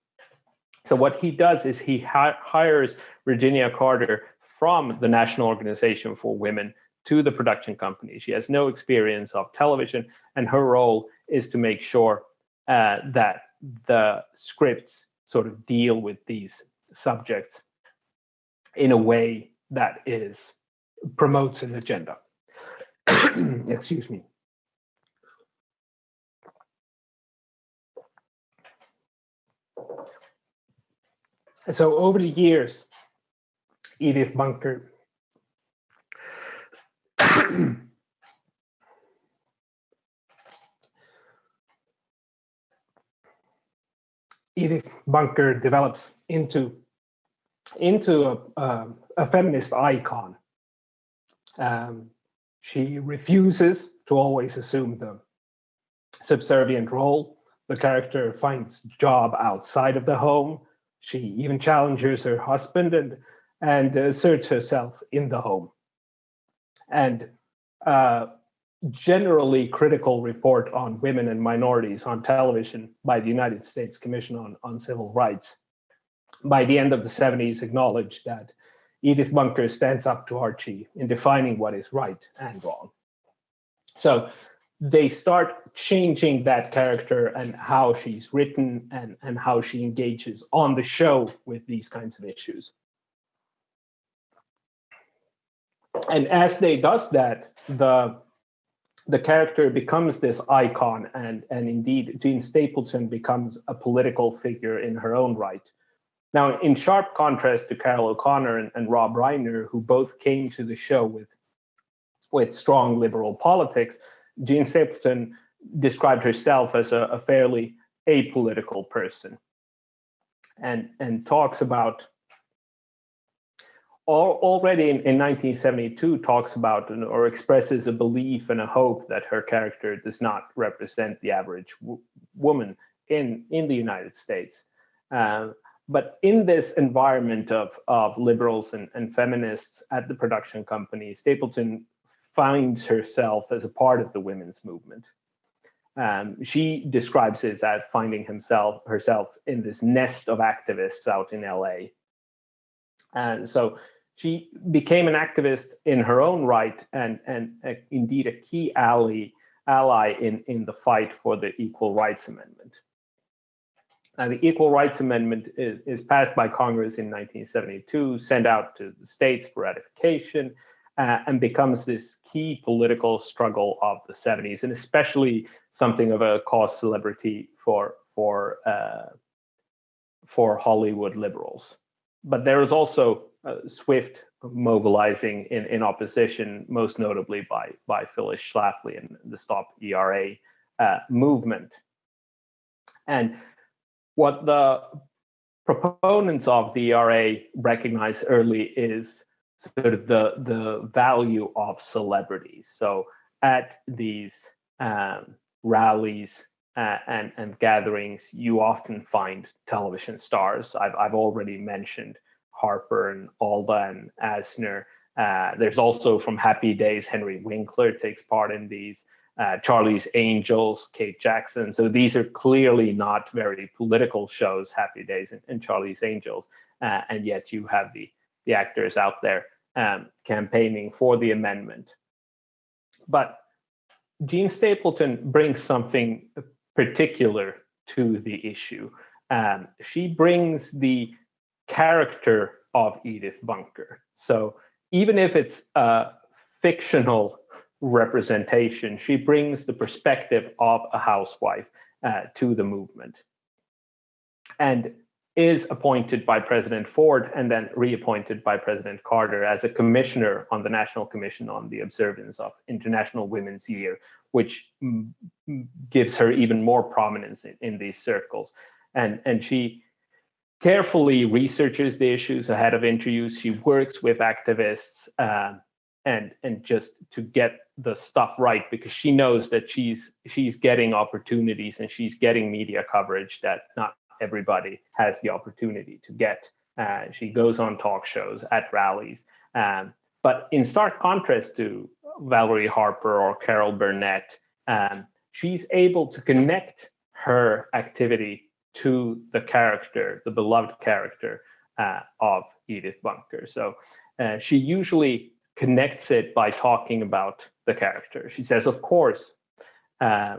So what he does is he hi hires Virginia Carter from the National Organization for Women to the production company. She has no experience of television, and her role is to make sure uh, that the scripts sort of deal with these subjects in a way that is promotes an agenda. Excuse me. so over the years, Edith Bunker Edith Bunker develops into into a, uh, a feminist icon. Um, she refuses to always assume the subservient role. The character finds job outside of the home she even challenges her husband and, and asserts herself in the home. And uh, generally critical report on women and minorities on television by the United States Commission on, on Civil Rights by the end of the 70s acknowledged that Edith Bunker stands up to Archie in defining what is right and wrong. So they start changing that character and how she's written and, and how she engages on the show with these kinds of issues. And as they does that, the the character becomes this icon and, and indeed Jean Stapleton becomes a political figure in her own right. Now, in sharp contrast to Carroll O'Connor and, and Rob Reiner, who both came to the show with, with strong liberal politics, Jean Stapleton described herself as a, a fairly apolitical person and, and talks about already in, in 1972 talks about or expresses a belief and a hope that her character does not represent the average woman in in the United States. Uh, but in this environment of, of liberals and, and feminists at the production company, Stapleton finds herself as a part of the women's movement. Um, she describes it as finding himself herself in this nest of activists out in LA. And so she became an activist in her own right and, and indeed a key ally, ally in, in the fight for the Equal Rights Amendment. Now, the Equal Rights Amendment is, is passed by Congress in 1972, sent out to the states for ratification, uh, and becomes this key political struggle of the 70s, and especially something of a cause celebrity for for uh, for Hollywood liberals. But there is also swift mobilizing in, in opposition, most notably by by Phyllis Schlafly and the Stop ERA uh, movement. And what the proponents of the ERA recognize early is sort of the the value of celebrities. So at these um, rallies uh, and and gatherings, you often find television stars. I've I've already mentioned Harper and Alda and Asner. Uh, there's also from Happy Days, Henry Winkler takes part in these. Uh, Charlie's Angels, Kate Jackson. So these are clearly not very political shows, Happy Days and, and Charlie's Angels. Uh, and yet you have the, the actors out there um, campaigning for the amendment. But Jean Stapleton brings something particular to the issue. Um, she brings the character of Edith Bunker. So even if it's a fictional representation, she brings the perspective of a housewife uh, to the movement and is appointed by President Ford and then reappointed by President Carter as a commissioner on the National Commission on the Observance of International Women's Year, which gives her even more prominence in, in these circles. And, and she carefully researches the issues ahead of interviews. She works with activists uh, and and just to get the stuff right because she knows that she's she's getting opportunities and she's getting media coverage that not everybody has the opportunity to get. Uh, she goes on talk shows at rallies. Um, but in stark contrast to Valerie Harper or Carol Burnett, um, she's able to connect her activity to the character, the beloved character uh, of Edith Bunker. So uh, she usually connects it by talking about the character. She says, of course, uh,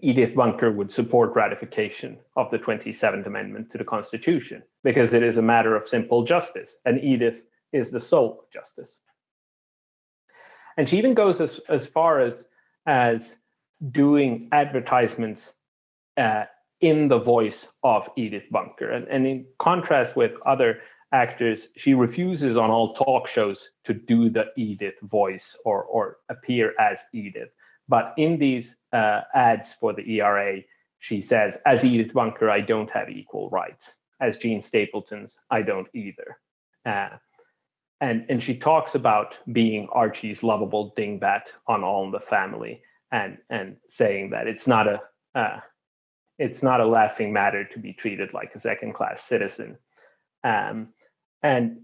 Edith Bunker would support ratification of the 27th Amendment to the Constitution because it is a matter of simple justice, and Edith is the soul of justice. And she even goes as, as far as, as doing advertisements uh, in the voice of Edith Bunker. And, and in contrast with other actors, she refuses on all talk shows to do the Edith voice or, or appear as Edith. But in these uh, ads for the ERA, she says, as Edith Bunker, I don't have equal rights. As Jean Stapleton's, I don't either. Uh, and, and she talks about being Archie's lovable dingbat on All in the Family and, and saying that it's not a, uh, it's not a laughing matter to be treated like a second class citizen um, and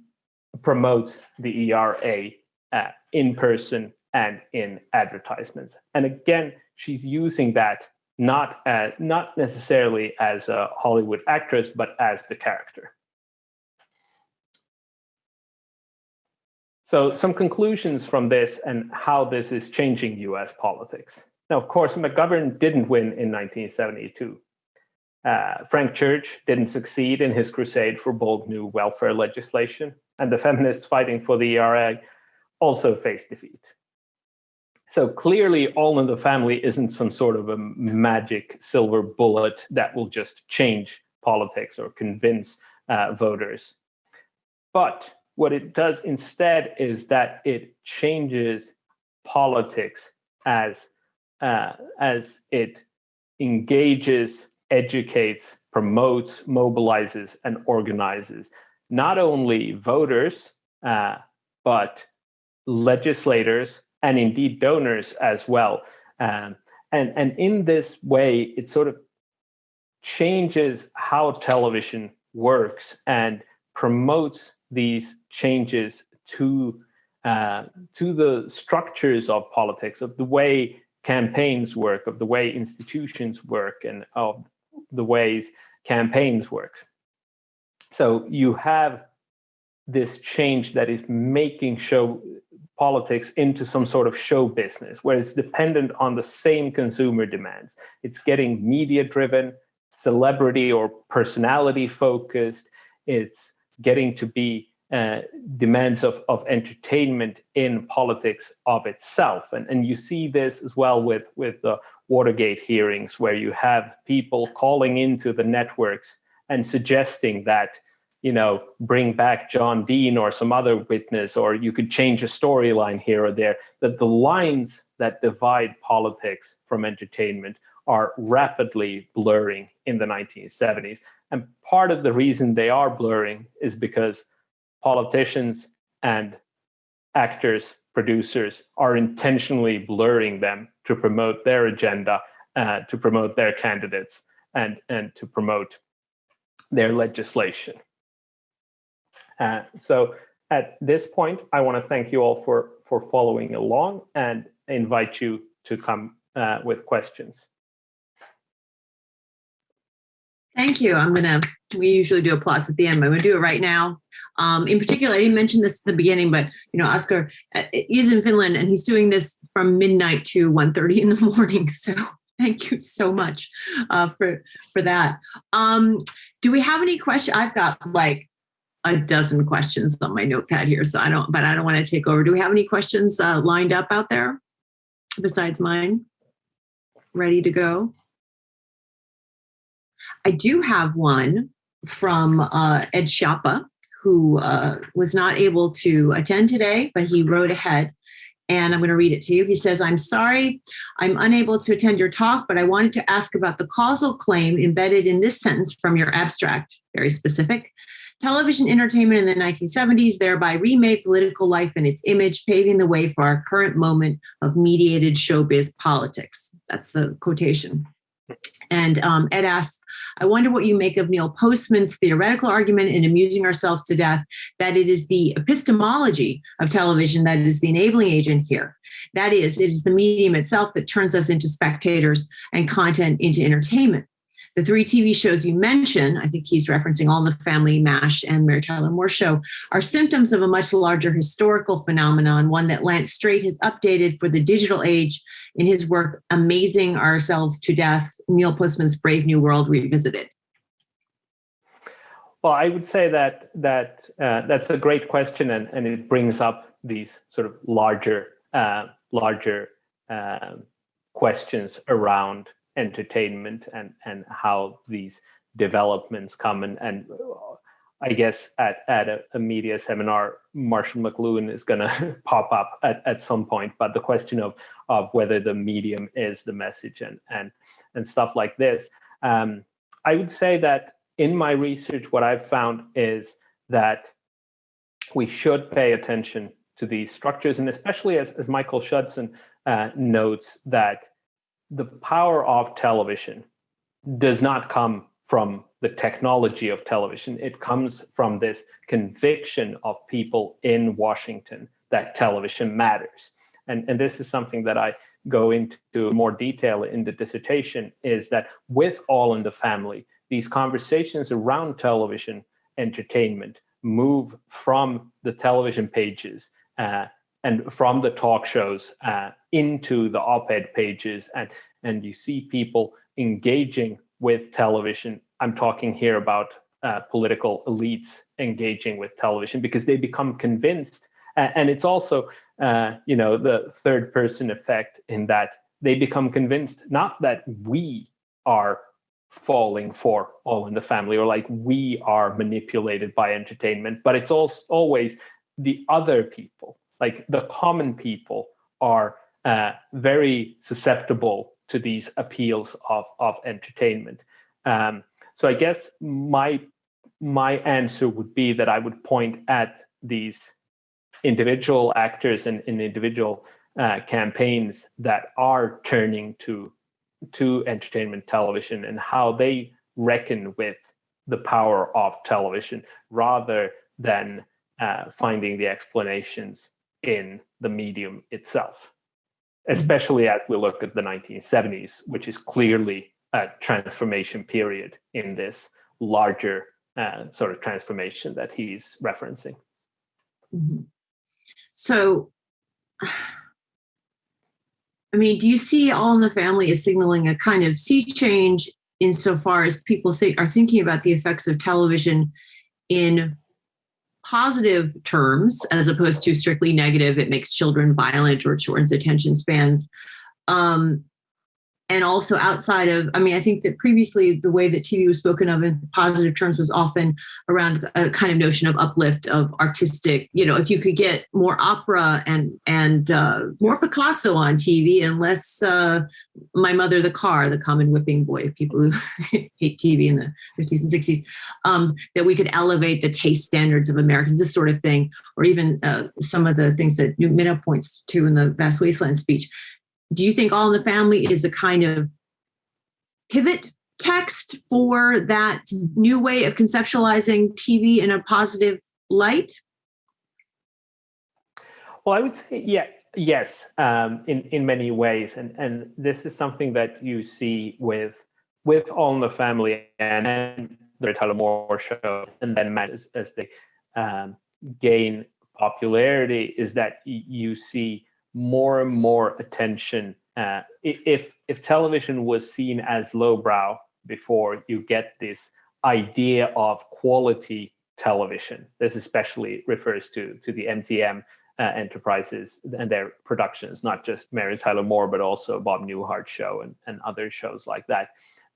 promotes the ERA uh, in person and in advertisements. And again, she's using that not as, not necessarily as a Hollywood actress, but as the character. So some conclusions from this and how this is changing US politics. Now, of course, McGovern didn't win in 1972. Uh, Frank Church didn't succeed in his crusade for bold new welfare legislation, and the feminists fighting for the ERA also faced defeat. so clearly all in the family isn't some sort of a magic silver bullet that will just change politics or convince uh, voters. But what it does instead is that it changes politics as, uh, as it engages, educates, promotes, mobilizes, and organizes not only voters, uh, but legislators and indeed donors as well. Um, and, and in this way, it sort of changes how television works and promotes these changes to uh, to the structures of politics, of the way campaigns work, of the way institutions work, and of the ways campaigns work. So you have this change that is making show politics into some sort of show business where it's dependent on the same consumer demands. It's getting media driven, celebrity or personality focused. It's getting to be uh, demands of, of entertainment in politics of itself. And, and you see this as well with, with the Watergate hearings, where you have people calling into the networks and suggesting that you know, bring back John Dean or some other witness, or you could change a storyline here or there, that the lines that divide politics from entertainment are rapidly blurring in the 1970s. And part of the reason they are blurring is because politicians and actors, producers are intentionally blurring them to promote their agenda, uh, to promote their candidates, and, and to promote their legislation. Uh, so at this point, I want to thank you all for, for following along and invite you to come uh, with questions. Thank you. I'm gonna, we usually do applause at the end, but I'm gonna do it right now. Um, in particular, I didn't mention this at the beginning, but you know, Oscar uh, is in Finland and he's doing this from midnight to 1.30 in the morning. So thank you so much uh, for, for that. Um, do we have any questions? I've got like a dozen questions on my notepad here, so I don't, but I don't want to take over. Do we have any questions uh, lined up out there besides mine? Ready to go? I do have one from uh, Ed Schiappa, who uh, was not able to attend today, but he wrote ahead and I'm going to read it to you. He says, I'm sorry, I'm unable to attend your talk, but I wanted to ask about the causal claim embedded in this sentence from your abstract, very specific. Television entertainment in the 1970s thereby remade political life and its image, paving the way for our current moment of mediated showbiz politics. That's the quotation. And um, Ed asks, I wonder what you make of Neil Postman's theoretical argument in amusing ourselves to death that it is the epistemology of television that is the enabling agent here. That is, it is the medium itself that turns us into spectators and content into entertainment. The three TV shows you mentioned, I think he's referencing All in the Family, MASH, and Mary Tyler Moore Show, are symptoms of a much larger historical phenomenon, one that Lance Strate has updated for the digital age in his work, Amazing Ourselves to Death, Neil Postman's Brave New World Revisited. Well, I would say that that uh, that's a great question, and, and it brings up these sort of larger uh, larger uh, questions around entertainment and and how these developments come. And and I guess at at a, a media seminar, Marshall McLuhan is going to pop up at, at some point. But the question of of whether the medium is the message and and and stuff like this, um, I would say that in my research, what I've found is that we should pay attention to these structures, and especially as, as Michael Schudson uh, notes that the power of television does not come from the technology of television. It comes from this conviction of people in Washington that television matters. And, and this is something that I go into more detail in the dissertation is that with All in the Family, these conversations around television entertainment move from the television pages uh, and from the talk shows uh, into the op-ed pages and and you see people engaging with television. I'm talking here about uh, political elites engaging with television because they become convinced A- And it's also, uh, you know, the third person effect in that they become convinced not that we are falling for all in the family or like we are manipulated by entertainment, but it's also always the other people, like the common people are uh, very susceptible to these appeals of, of entertainment. Um, so I guess my my answer would be that I would point at these individual actors and, and individual uh, campaigns that are turning to to entertainment television and how they reckon with the power of television rather than uh, finding the explanations in the medium itself especially as we look at the 1970s which is clearly a transformation period in this larger uh, sort of transformation that he's referencing Mhm. So, I mean, do you see All in the Family as signaling a kind of sea change insofar as people think are thinking about the effects of television in positive terms as opposed to strictly negative? It makes children violent or shortens attention spans. Um, and also outside of, I mean, I think that previously the way that TV was spoken of in positive terms was often around a kind of notion of uplift of artistic, you know, if you could get more opera and and uh, more Picasso on TV and less uh, My Mother the Car, the common whipping boy of people who hate TV in the 50s and 60s, um, that we could elevate the taste standards of Americans, this sort of thing, or even uh, some of the things that Minow points to in the Vast Wasteland speech do you think All in the Family is a kind of pivot text for that new way of conceptualizing TV in a positive light? Well, I would say yeah, yes, um, in in many ways, and and this is something that you see with with All in the Family and, and the Tyler Moore show, and then as, as they um, gain popularity, is that you see more and more attention. Uh, if if television was seen as lowbrow before, you get this idea of quality television. This especially refers to to the MTM uh, enterprises and their productions, not just Mary Tyler Moore, but also Bob Newhart show and, and other shows like that.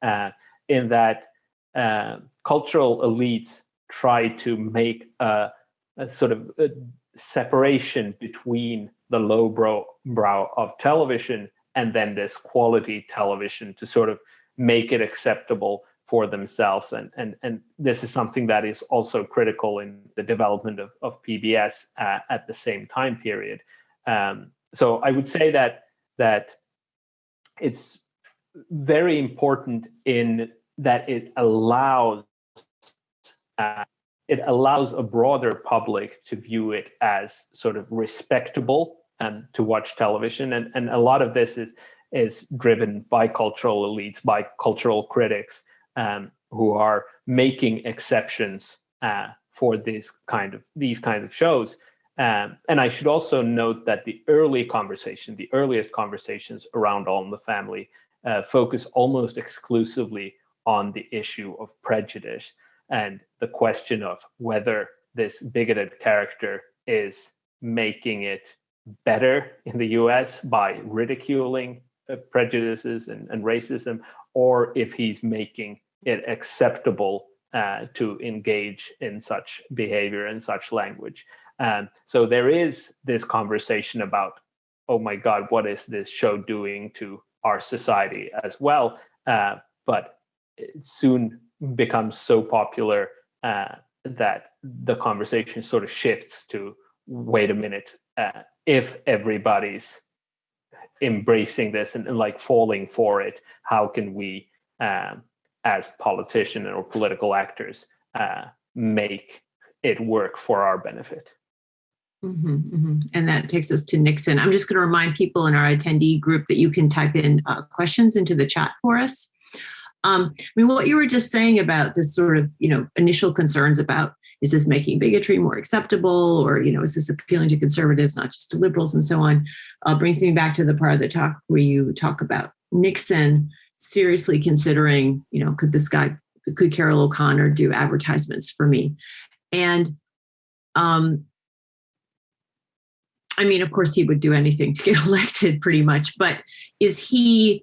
Uh, in that uh, cultural elites try to make a, a sort of a separation between the low brow, brow of television and then this quality television to sort of make it acceptable for themselves. And, and, and this is something that is also critical in the development of, of PBS uh, at the same time period. Um, so I would say that that it's very important in that it allows uh, it allows a broader public to view it as sort of respectable and to watch television. And and a lot of this is is driven by cultural elites by cultural critics um, who are making exceptions uh, for this kind of these kind of shows. Um, and I should also note that the early conversation, the earliest conversations around All in the Family, uh, focus almost exclusively on the issue of prejudice and the question of whether this bigoted character is making it better in the US by ridiculing uh, prejudices and, and racism, or if he's making it acceptable uh, to engage in such behavior and such language. Um, so there is this conversation about, oh my God, what is this show doing to our society as well? Uh, but it soon becomes so popular uh, that the conversation sort of shifts to, wait a minute, uh, if everybody's embracing this and, and, like falling for it, how can we, um, as politicians or political actors, uh, make it work for our benefit? Mm-hmm, mm-hmm. And that takes us to Nixon. I'm just going to remind people in our attendee group that you can type in uh, questions into the chat for us. Um, I mean, what you were just saying about this sort of, you know, initial concerns about is this making bigotry more acceptable or, you know, is this appealing to conservatives, not just to liberals and so on, uh, brings me back to the part of the talk where you talk about Nixon seriously considering, you know, could this guy, could Carroll O'Connor do advertisements for me? And um, I mean, of course, he would do anything to get elected pretty much, but is he,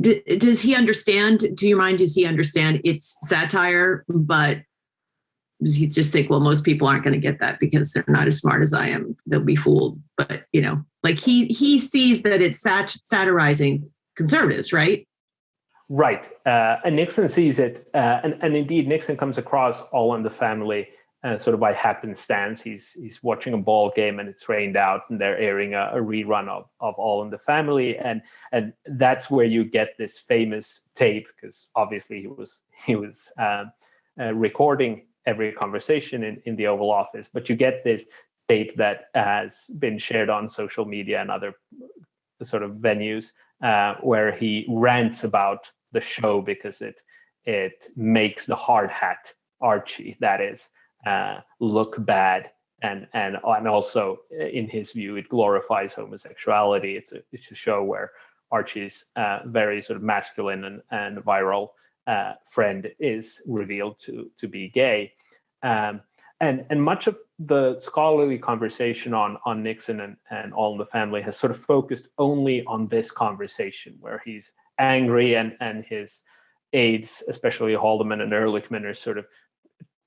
d- does he understand, to your mind, does he understand it's satire, but does he just think, well, most people aren't going to get that because they're not as smart as I am. They'll be fooled. But, you know, like he, he sees that it's sat- satirizing conservatives, right? Right. Uh, and Nixon sees it. Uh, and, and indeed, Nixon comes across All in the Family uh, sort of by happenstance. He's, he's watching a ball game and it's rained out and they're airing a, a rerun of, of All in the Family. And, and that's where you get this famous tape because obviously he was, he was um, uh, recording every conversation in, in the Oval Office, but you get this tape that has been shared on social media and other sort of venues uh, where he rants about the show because it it makes the hard hat Archie, that is, uh, look bad. And, and and also in his view, it glorifies homosexuality. It's a it's a show where Archie's uh, very sort of masculine and, and viral uh, friend is revealed to to be gay. Um, and and much of the scholarly conversation on on Nixon and, and All in the Family has sort of focused only on this conversation where he's angry and and his aides, especially Haldeman and Ehrlichman, are sort of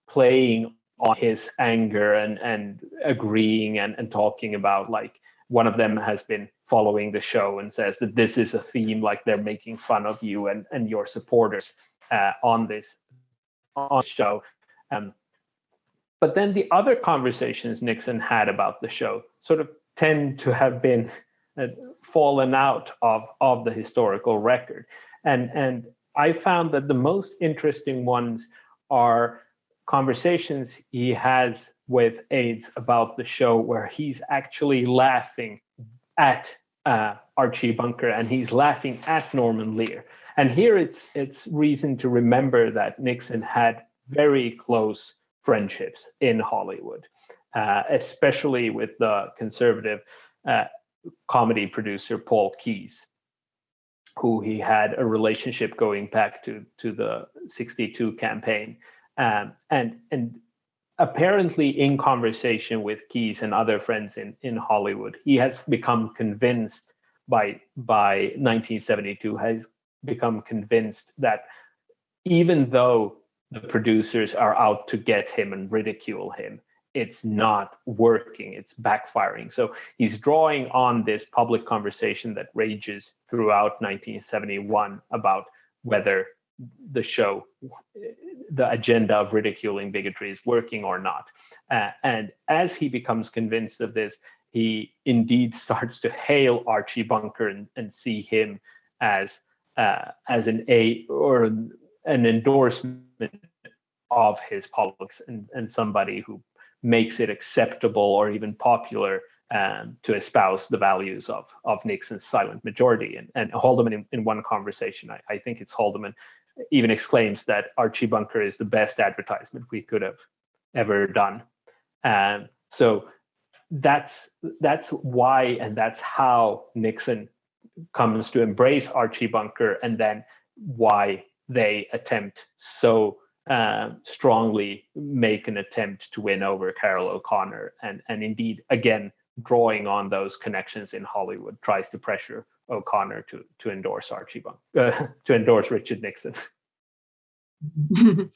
playing on his anger and and agreeing and, and talking about like one of them has been following the show and says that this is a theme like they're making fun of you and and your supporters uh, on this on show um, but then the other conversations Nixon had about the show sort of tend to have been uh, fallen out of, of the historical record. And, and I found that the most interesting ones are conversations he has with aides about the show where he's actually laughing at uh, Archie Bunker and he's laughing at Norman Lear. And here it's it's reason to remember that Nixon had very close friendships in Hollywood, uh, especially with the conservative uh, comedy producer Paul Keyes, who he had a relationship going back to to the '62 campaign, um, and and apparently in conversation with Keyes and other friends in in Hollywood, he has become convinced by by 1972 has become convinced that even though the producers are out to get him and ridicule him it's not working it's backfiring. So he's drawing on this public conversation that rages throughout 1971 about whether the show the agenda of ridiculing bigotry is working or not uh, and as he becomes convinced of this he indeed starts to hail archie bunker and, and see him as uh, as an a or an endorsement of his politics and, and somebody who makes it acceptable or even popular um, to espouse the values of, of Nixon's silent majority. And, and Haldeman, in, in one conversation, I, I think it's Haldeman, even exclaims that Archie Bunker is the best advertisement we could have ever done. And so that's that's why and that's how Nixon comes to embrace Archie Bunker, and then why they attempt so uh, strongly make an attempt to win over Carroll O'Connor, and and indeed again drawing on those connections in Hollywood tries to pressure O'Connor to to endorse Archie Bunk, uh, to endorse Richard Nixon.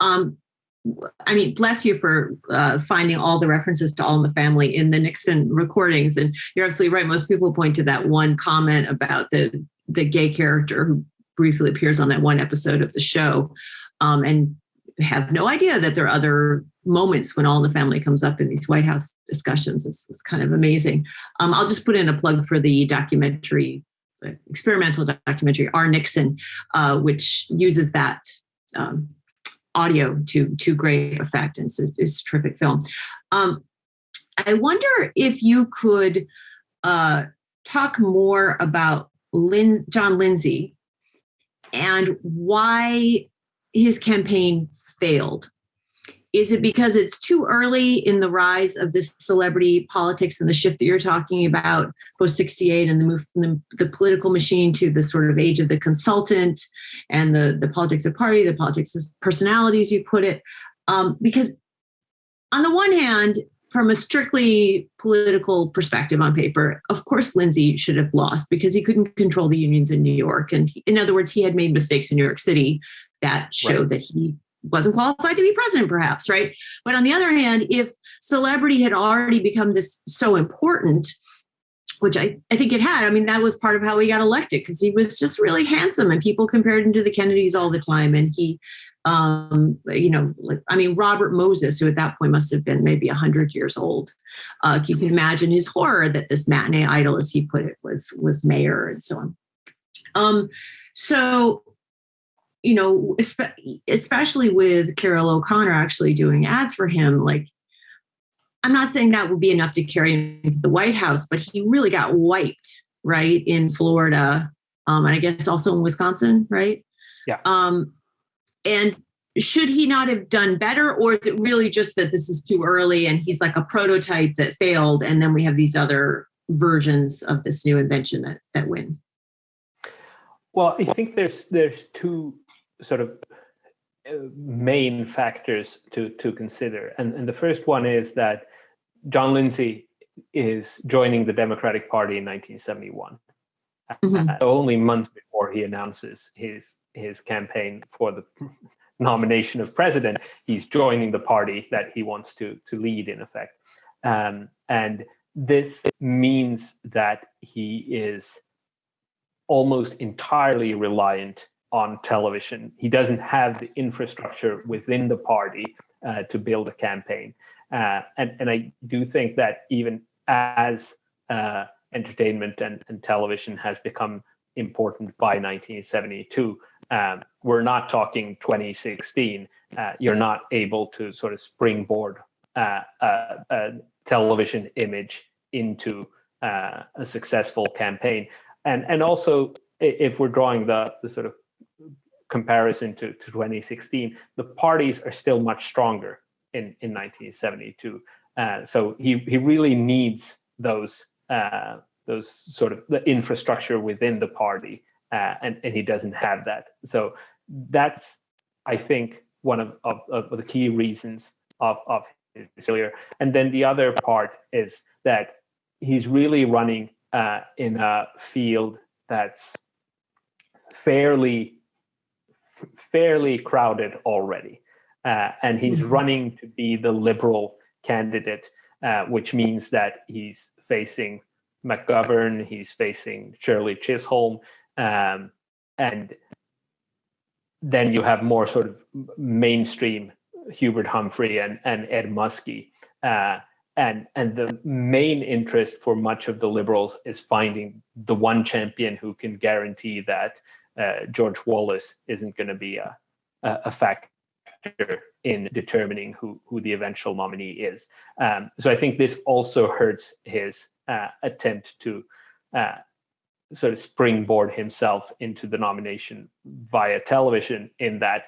um, I mean, bless you for uh, finding all the references to All in the Family in the Nixon recordings. And you're absolutely right. Most people point to that one comment about the the gay character who briefly appears on that one episode of the show um, and have no idea that there are other moments when all the family comes up in these White House discussions. It's, it's kind of amazing. Um, I'll just put in a plug for the documentary, uh, experimental documentary, Our Nixon, uh, which uses that um, audio to, to great effect. And it's a, it's a terrific film. Um, I wonder if you could uh, talk more about Lin- John Lindsay and why his campaign failed? Is it because it's too early in the rise of this celebrity politics and the shift that you're talking about post 68 and the move from the, the, political machine to the sort of age of the consultant and the, the politics of party, the politics of personalities, you put it? Um, because on the one hand, from a strictly political perspective on paper, of course, Lindsay should have lost because he couldn't control the unions in New York. And he- in other words, he had made mistakes in New York City that showed that he wasn't qualified to be president, perhaps, right? But on the other hand, if celebrity had already become this so important, which I, I think it had. I mean, that was part of how he got elected because he was just really handsome and people compared him to the Kennedys all the time. And he, um, you know, like, I mean, Robert Moses, who at that point must have been maybe 100 years old. Uh, you can imagine his horror that this matinee idol, as he put it, was, was mayor and so on. Um, so, you know, especially with Carroll O'Connor actually doing ads for him, like I'm not saying that would be enough to carry him to the White House, but he really got wiped, right, in Florida, um, and I guess also in Wisconsin, right? Yeah. Um, and should he not have done better, or is it really just that this is too early and he's like a prototype that failed, and then we have these other versions of this new invention that that win? Well, I think there's there's two sort of uh, main factors to to consider, and and the first one is that John Lindsay is joining the Democratic Party in 1971, Mhm. uh, only months before he announces his his campaign for the nomination of president. He's joining the party that he wants to to lead, in effect, um, and this means that he is almost entirely reliant on television. He doesn't have the infrastructure within the party uh, to build a campaign. Uh, and, and I do think that even as uh, entertainment and, and television has become important by 1972, um, we're not talking 2016. Uh, you're not able to sort of springboard uh, a, television image into uh, a successful campaign. And, and also, if we're drawing the, the sort of comparison to, to 2016, the parties are still much stronger in, in 1972. Uh, so he, he really needs those uh, those sort of the infrastructure within the party, uh, and, and he doesn't have that. So that's, I think, one of, of, of the key reasons of, of his failure. And then the other part is that he's really running uh, in a field that's fairly fairly crowded already. Uh, and he's Mhm. running to be the liberal candidate, uh, which means that he's facing McGovern, he's facing Shirley Chisholm, um, and then you have more sort of mainstream Hubert Humphrey and, and Ed Muskie. Uh, and, and the main interest for much of the liberals is finding the one champion who can guarantee that uh, George Wallace isn't going to be a, a, factor in determining who, who the eventual nominee is. Um, so I think this also hurts his uh, attempt to uh, sort of springboard himself into the nomination via television, in that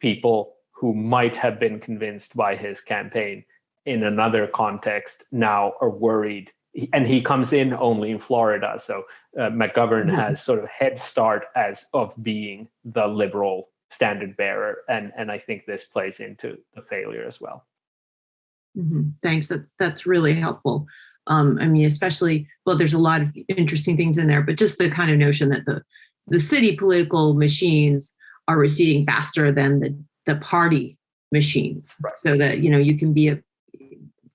people who might have been convinced by his campaign in another context now are worried. And he comes in only in Florida, so uh, McGovern Mhm. has sort of head start as of being the liberal standard bearer, and and I think this plays into the failure as well. Mhm. Thanks. That's that's really helpful. Um, I mean, especially well, there's a lot of interesting things in there, but just the kind of notion that the the city political machines are receding faster than the the party machines, Right. so that you know you can be a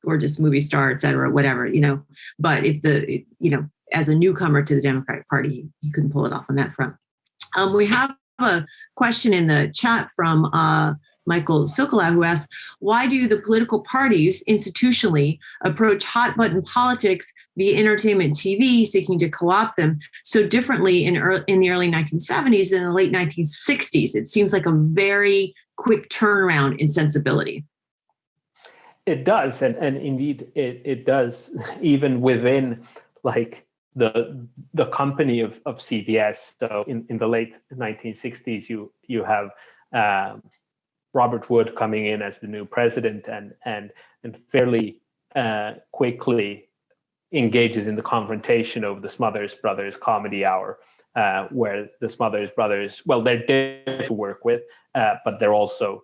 gorgeous movie star, et cetera, whatever, you know. But if the you know as a newcomer to the Democratic Party, you couldn't pull it off on that front. Um, we have a question in the chat from uh, Michael Sokola who asks, why do the political parties institutionally approach hot button politics via entertainment TV, seeking to co-opt them so differently in, ear in the early 1970s than the late 1960s? It seems like a very quick turnaround in sensibility. It does, and, and indeed it, it does, even within like the the company of, of CBS. So in, in the late 1960s, you you have um, Robert Wood coming in as the new president and and and fairly uh, quickly engages in the confrontation over the Smothers Brothers comedy hour, uh, where the Smothers Brothers, well, they're there to work with, uh, but they're also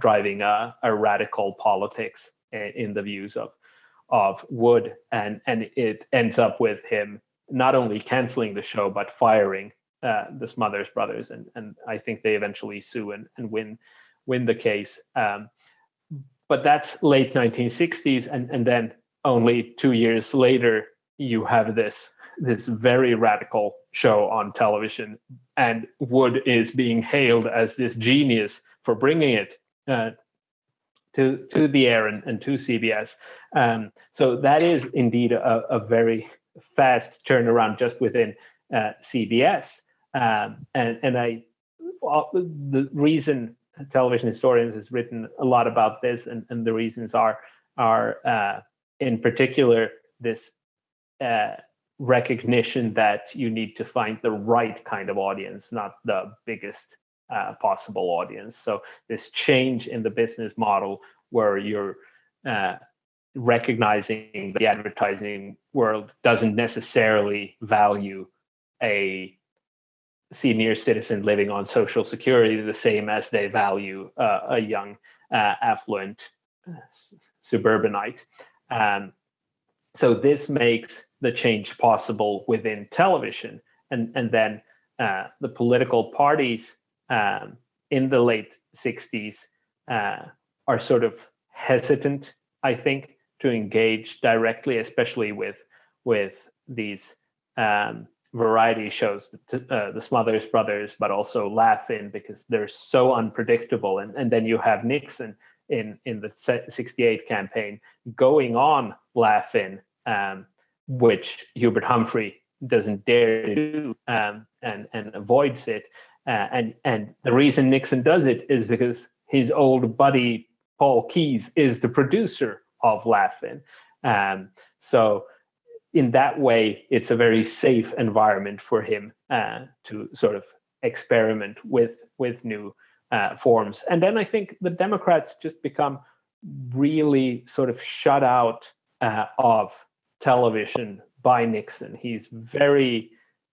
driving a, a radical politics in the views of of Wood, and and it ends up with him not only canceling the show but firing uh, the Smothers Brothers, and and I think they eventually sue and, and win win the case. Um, but that's late 1960s, and and then only two years later you have this this very radical show on television, and Wood is being hailed as this genius for bringing it uh, to to the air and, and to CBS. Um, so that is indeed a, a, very fast turnaround just within uh, CBS. Um, and and I the reason television historians has written a lot about this, and, and the reasons are are uh, in particular this uh, recognition that you need to find the right kind of audience, not the biggest uh, possible audience. So this change in the business model where you're uh, recognizing the advertising world doesn't necessarily value a senior citizen living on social security the same as they value uh, a young uh, affluent uh, suburbanite. Um, so this makes the change possible within television. And, and then uh, the political parties um, in the late 60s uh, are sort of hesitant, I think, to engage directly, especially with, with these um, variety shows, uh, the Smothers Brothers, but also Laugh-In, because they're so unpredictable. And, and then you have Nixon in, in the 68 campaign going on Laugh-In um, which Hubert Humphrey doesn't dare to do um, and, and avoids it. Uh, and, and the reason Nixon does it is because his old buddy, Paul Keyes, is the producer of Laugh-In. Um, so in that way, it's a very safe environment for him uh, to sort of experiment with, with new uh, forms. And then I think the Democrats just become really sort of shut out uh, of television by Nixon. He's very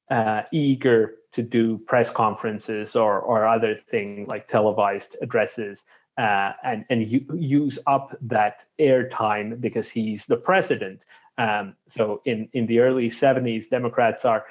uh, eager to do press conferences or, or other things like televised addresses uh, and, and use up that airtime because he's the president. Um, so in, in the early 70s, Democrats are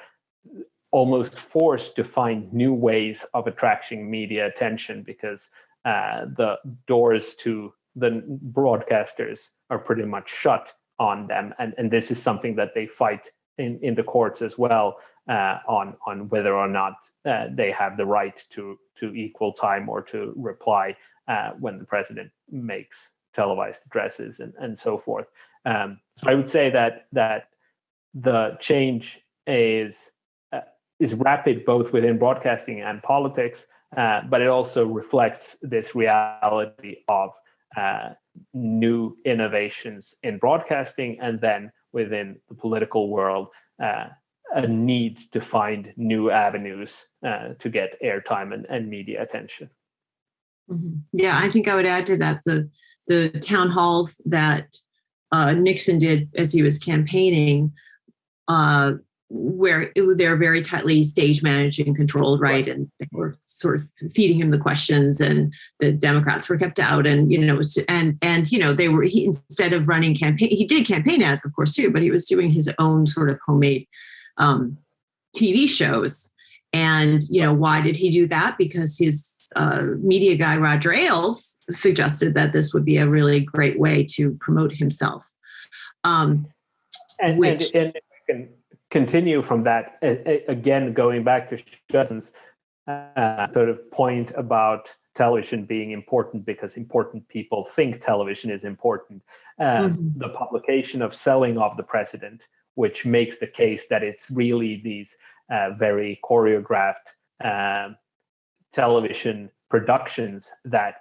almost forced to find new ways of attracting media attention because uh, the doors to the broadcasters are pretty much shut on them. And, and this is something that they fight in, in the courts as well uh, on, on whether or not uh, they have the right to, to equal time or to reply uh, when the president makes televised addresses and, and so forth. Um, so I would say that that the change is uh, is rapid both within broadcasting and politics, uh, but it also reflects this reality of uh, new innovations in broadcasting and then within the political world uh, a need to find new avenues uh, to get airtime and, and media attention. Mm -hmm. Yeah, I think I would add to that the the town halls that uh, Nixon did as he was campaigning uh, where it, they're very tightly stage managed and controlled, right? right? And they were sort of feeding him the questions, and the Democrats were kept out, and you know, and and you know, they were he instead of running campaign, he did campaign ads, of course, too, but he was doing his own sort of homemade um, TV shows. And you know, why did he do that? Because his uh, media guy Roger Ailes suggested that this would be a really great way to promote himself. Um, and, which, and, and continue from that, again, going back to Judson's uh, sort of point about television being important because important people think television is important. mm -hmm. The publication of Selling of the President, which makes the case that it's really these uh, very choreographed uh, television productions that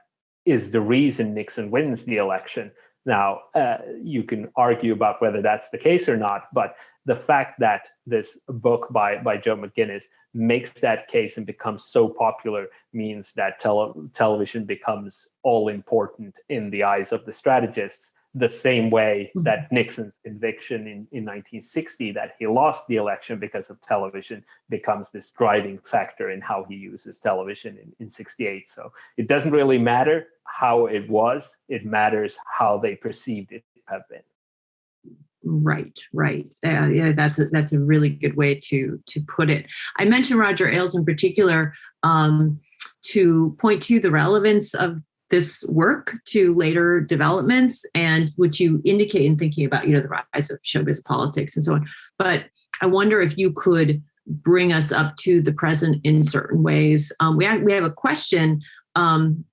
is the reason Nixon wins the election. Now, uh, you can argue about whether that's the case or not, but the fact that this book by, by Joe McGinniss makes that case and becomes so popular means that tele television becomes all important in the eyes of the strategists, the same way mm-hmm. that Nixon's conviction in, in 1960 that he lost the election because of television becomes this driving factor in how he uses television in, in 68. So it doesn't really matter how it was, it matters how they perceived it to have been. Right, right. Yeah, yeah, that's a, that's a really good way to to put it. I mentioned Roger Ailes in particular um, to point to the relevance of this work to later developments and which you indicate in thinking about you know the rise of showbiz politics and so on. But I wonder if you could bring us up to the present in certain ways. Um, we have, we have a question um,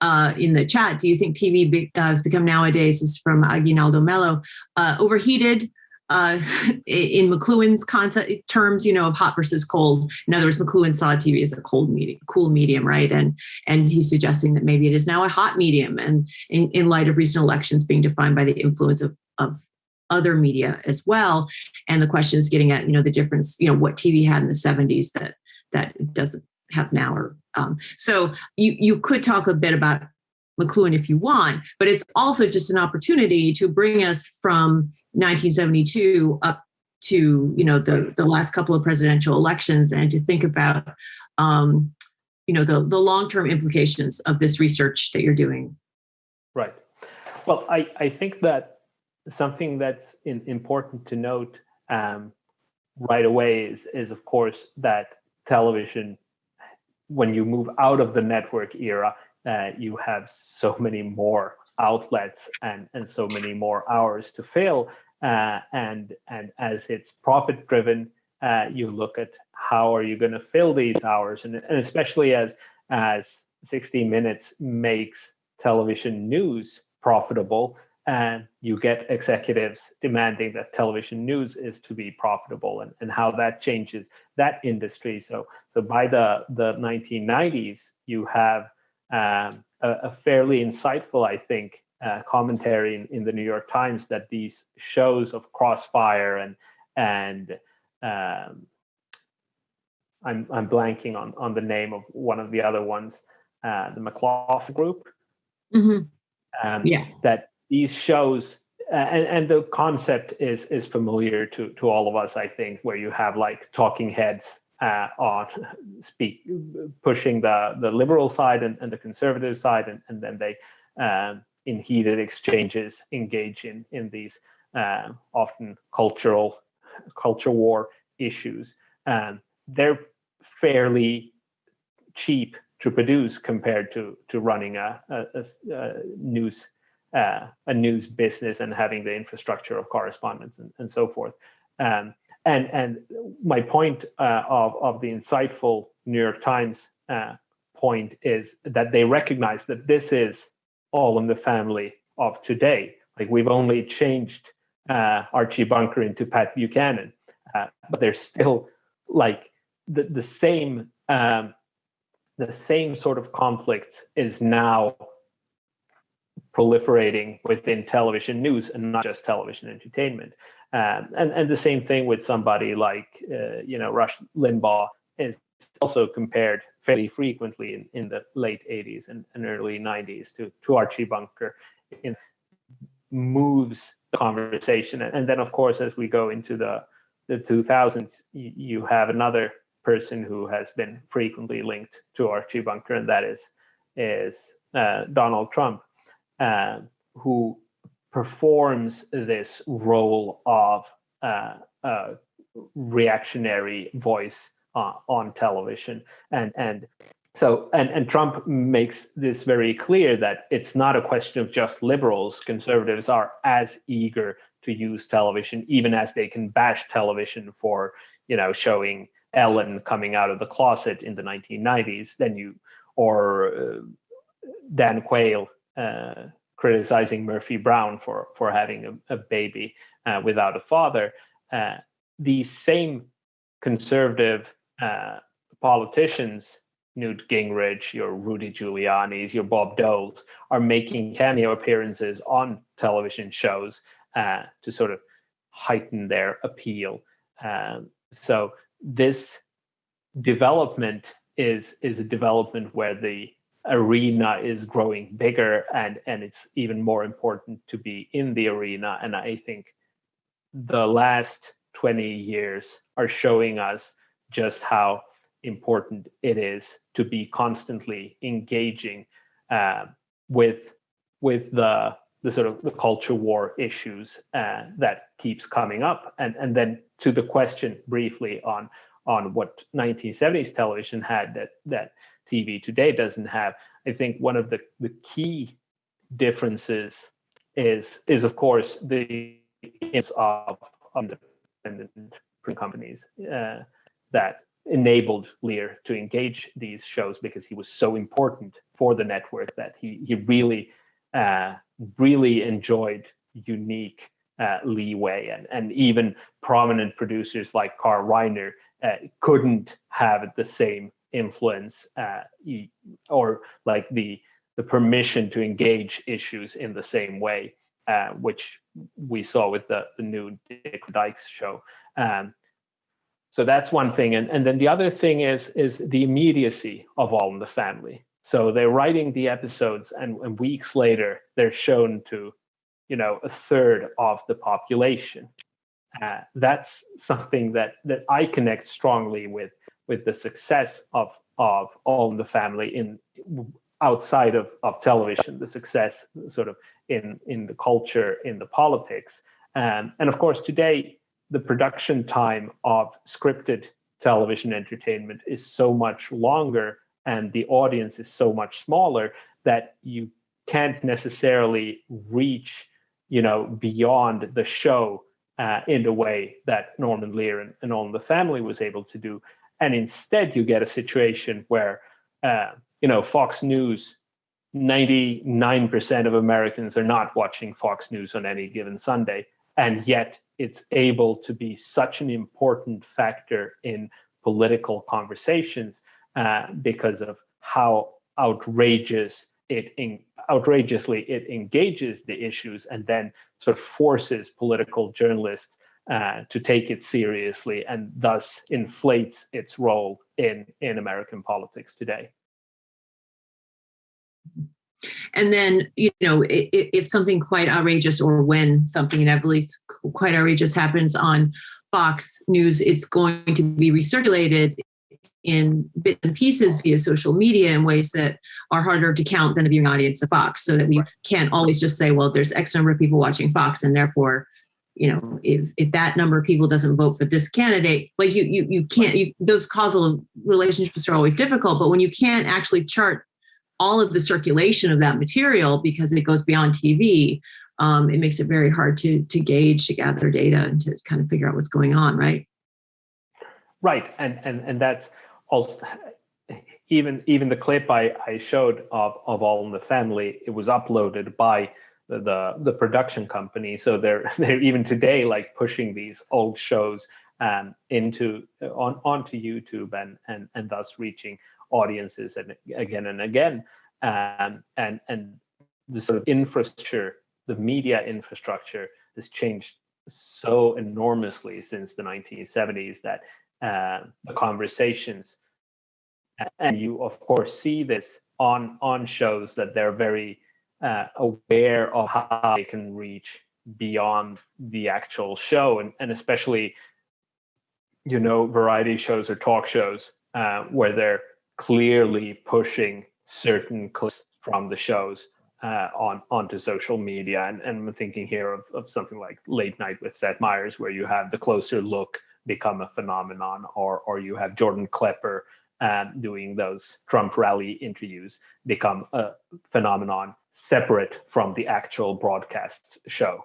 uh, in the chat. Do you think TV be, uh, has become nowadays is from Aguinaldo Mello uh, overheated? Uh, in McLuhan's concept terms, you know, of hot versus cold. In other words, McLuhan saw TV as a cold medium, cool medium, right? And and he's suggesting that maybe it is now a hot medium, and in, in light of recent elections being defined by the influence of of other media as well. And the question is getting at, you know, the difference, you know, what TV had in the 70s that that it doesn't have now. Or um, so you you could talk a bit about McLuhan if you want, but it's also just an opportunity to bring us from 1972 up to you know the the last couple of presidential elections and to think about um, you know the the long term implications of this research that you're doing. Right. Well, I I think that something that's in, important to note um, right away is, is, of course, that television, when you move out of the network era, uh, you have so many more outlets and, and so many more hours to fill. Uh, and, and as it's profit driven, uh, you look at how are you going to fill these hours, and, and especially as as 60 Minutes makes television news profitable, and you get executives demanding that television news is to be profitable and, and how that changes that industry. So, so by the, the 1990s, you have um, a, a, fairly insightful, I think, uh, commentary in, in the New York Times that these shows of Crossfire and and um, I'm I'm blanking on on the name of one of the other ones, uh, the McLaughlin Group. Mm -hmm. um, yeah. That these shows uh, and, and the concept is is familiar to to all of us i think where you have like talking heads uh, on speak pushing the the liberal side and, and the conservative side and, and then they um, in heated exchanges engage in in these uh, often cultural culture war issues um, they're fairly cheap to produce compared to to running a, a, a news uh, a news business and having the infrastructure of correspondence and, and so forth. Um, and and my point uh, of of the insightful New York Times uh, point is that they recognize that this is all in the family of today. Like we've only changed uh, Archie Bunker into Pat Buchanan, uh, but there's still like the the same um, the same sort of conflict is now proliferating within television news and not just television entertainment. Um, and, and the same thing with somebody like, uh, you know, Rush Limbaugh is also compared fairly frequently in, in the late 80s and, and early 90s to, to Archie Bunker. In, moves the conversation. And then, of course, as we go into the, the 2000s, you, you have another person who has been frequently linked to Archie Bunker, and that is, is uh, Donald Trump. Uh, who performs this role of uh, reactionary voice uh, on television. And and so and and Trump makes this very clear that it's not a question of just liberals. Conservatives are as eager to use television even as they can bash television for you know showing Ellen coming out of the closet in the 1990s then you or uh, Dan Quayle uh, criticizing Murphy Brown for for having a, a baby uh, without a father. Uh, these same conservative uh, politicians, Newt Gingrich, your Rudy Giuliani's, your Bob Doles, are making cameo appearances on television shows uh, to sort of heighten their appeal. Um, so this development is is a development where the arena is growing bigger and and it's even more important to be in the arena and i think the last 20 years are showing us just how important it is to be constantly engaging uh, with with the the sort of the culture war issues uh, that keeps coming up. And, and then to the question briefly on, on what 1970s television had that, that TV today doesn't have, I think one of the, the key differences is, is of course, the influence of independent print companies uh, that enabled Lear to engage these shows because he was so important for the network that he, he really uh, really enjoyed unique uh, leeway. And, and even prominent producers like Carl Reiner uh, couldn't have the same influence uh, or like the the permission to engage issues in the same way, uh, which we saw with the, the new Dick Dykes show. Um, so that's one thing. And, and then the other thing is, is the immediacy of All in the Family. So they're writing the episodes and, and weeks later, they're shown to, you know, a third of the population. Uh, that's something that, that I connect strongly with, with the success of, of All in the Family in outside of, of television, the success sort of in, in the culture, in the politics. Um, and of course, today, the production time of scripted television entertainment is so much longer and the audience is so much smaller that you can't necessarily reach you know beyond the show uh, in the way that Norman Lear and, and All in the Family was able to do and instead you get a situation where uh, you know Fox News 99% of Americans are not watching Fox News on any given Sunday. And yet it's able to be such an important factor in political conversations uh, because of how outrageous it outrageously it engages the issues and then sort of forces political journalists uh, to take it seriously and thus inflates its role in in American politics today. And then, you know, if, if something quite outrageous or when something inevitably quite outrageous happens on Fox News, it's going to be recirculated in bits and pieces via social media in ways that are harder to count than the viewing audience of Fox. So that we can't always just say, well, there's X number of people watching Fox, and therefore, you know, if if that number of people doesn't vote for this candidate, like you you you can't you those causal relationships are always difficult. But when you can't actually chart all of the circulation of that material because it goes beyond TV, um, it makes it very hard to to gauge, to gather data, and to kind of figure out what's going on, right? Right, and and and that's also even even the clip I, I showed of, of All in the Family, it was uploaded by the, the, production company. So they're they're even today like pushing these old shows um, into on onto YouTube and and and thus reaching audiences and again and again. Um, and and the sort of infrastructure, the media infrastructure has changed so enormously since the 1970s that uh, the conversations and you of course see this on on shows that they're very uh, aware of how they can reach beyond the actual show. And, and especially you know variety shows or talk shows uh, where they're clearly pushing certain clips from the shows uh, on onto social media. And, and I'm thinking here of, of something like late night with Seth Meyers where you have the closer look become a phenomenon or or you have Jordan Klepper um, doing those Trump rally interviews become a phenomenon separate from the actual broadcast show.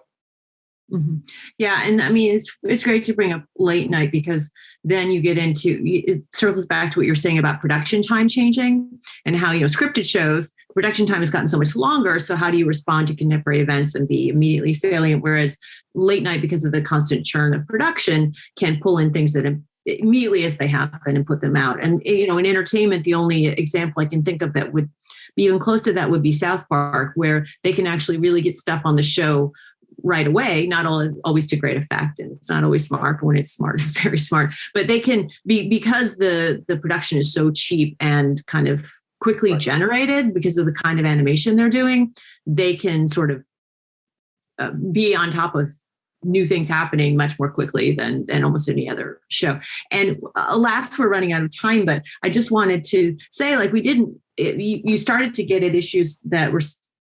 Mm-hmm. Yeah, and I mean it's it's great to bring up late night because then you get into it circles back to what you're saying about production time changing and how you know scripted shows production time has gotten so much longer. So how do you respond to contemporary events and be immediately salient? Whereas late night, because of the constant churn of production, can pull in things that immediately as they happen and put them out. And you know, in entertainment, the only example I can think of that would be even close to that would be South Park, where they can actually really get stuff on the show right away not all, always to great effect and it's not always smart but when it's smart it's very smart but they can be because the the production is so cheap and kind of quickly right. generated because of the kind of animation they're doing they can sort of uh, be on top of new things happening much more quickly than, than almost any other show. And alas, we're running out of time, but I just wanted to say, like, we didn't, it, you, you started to get at issues that we're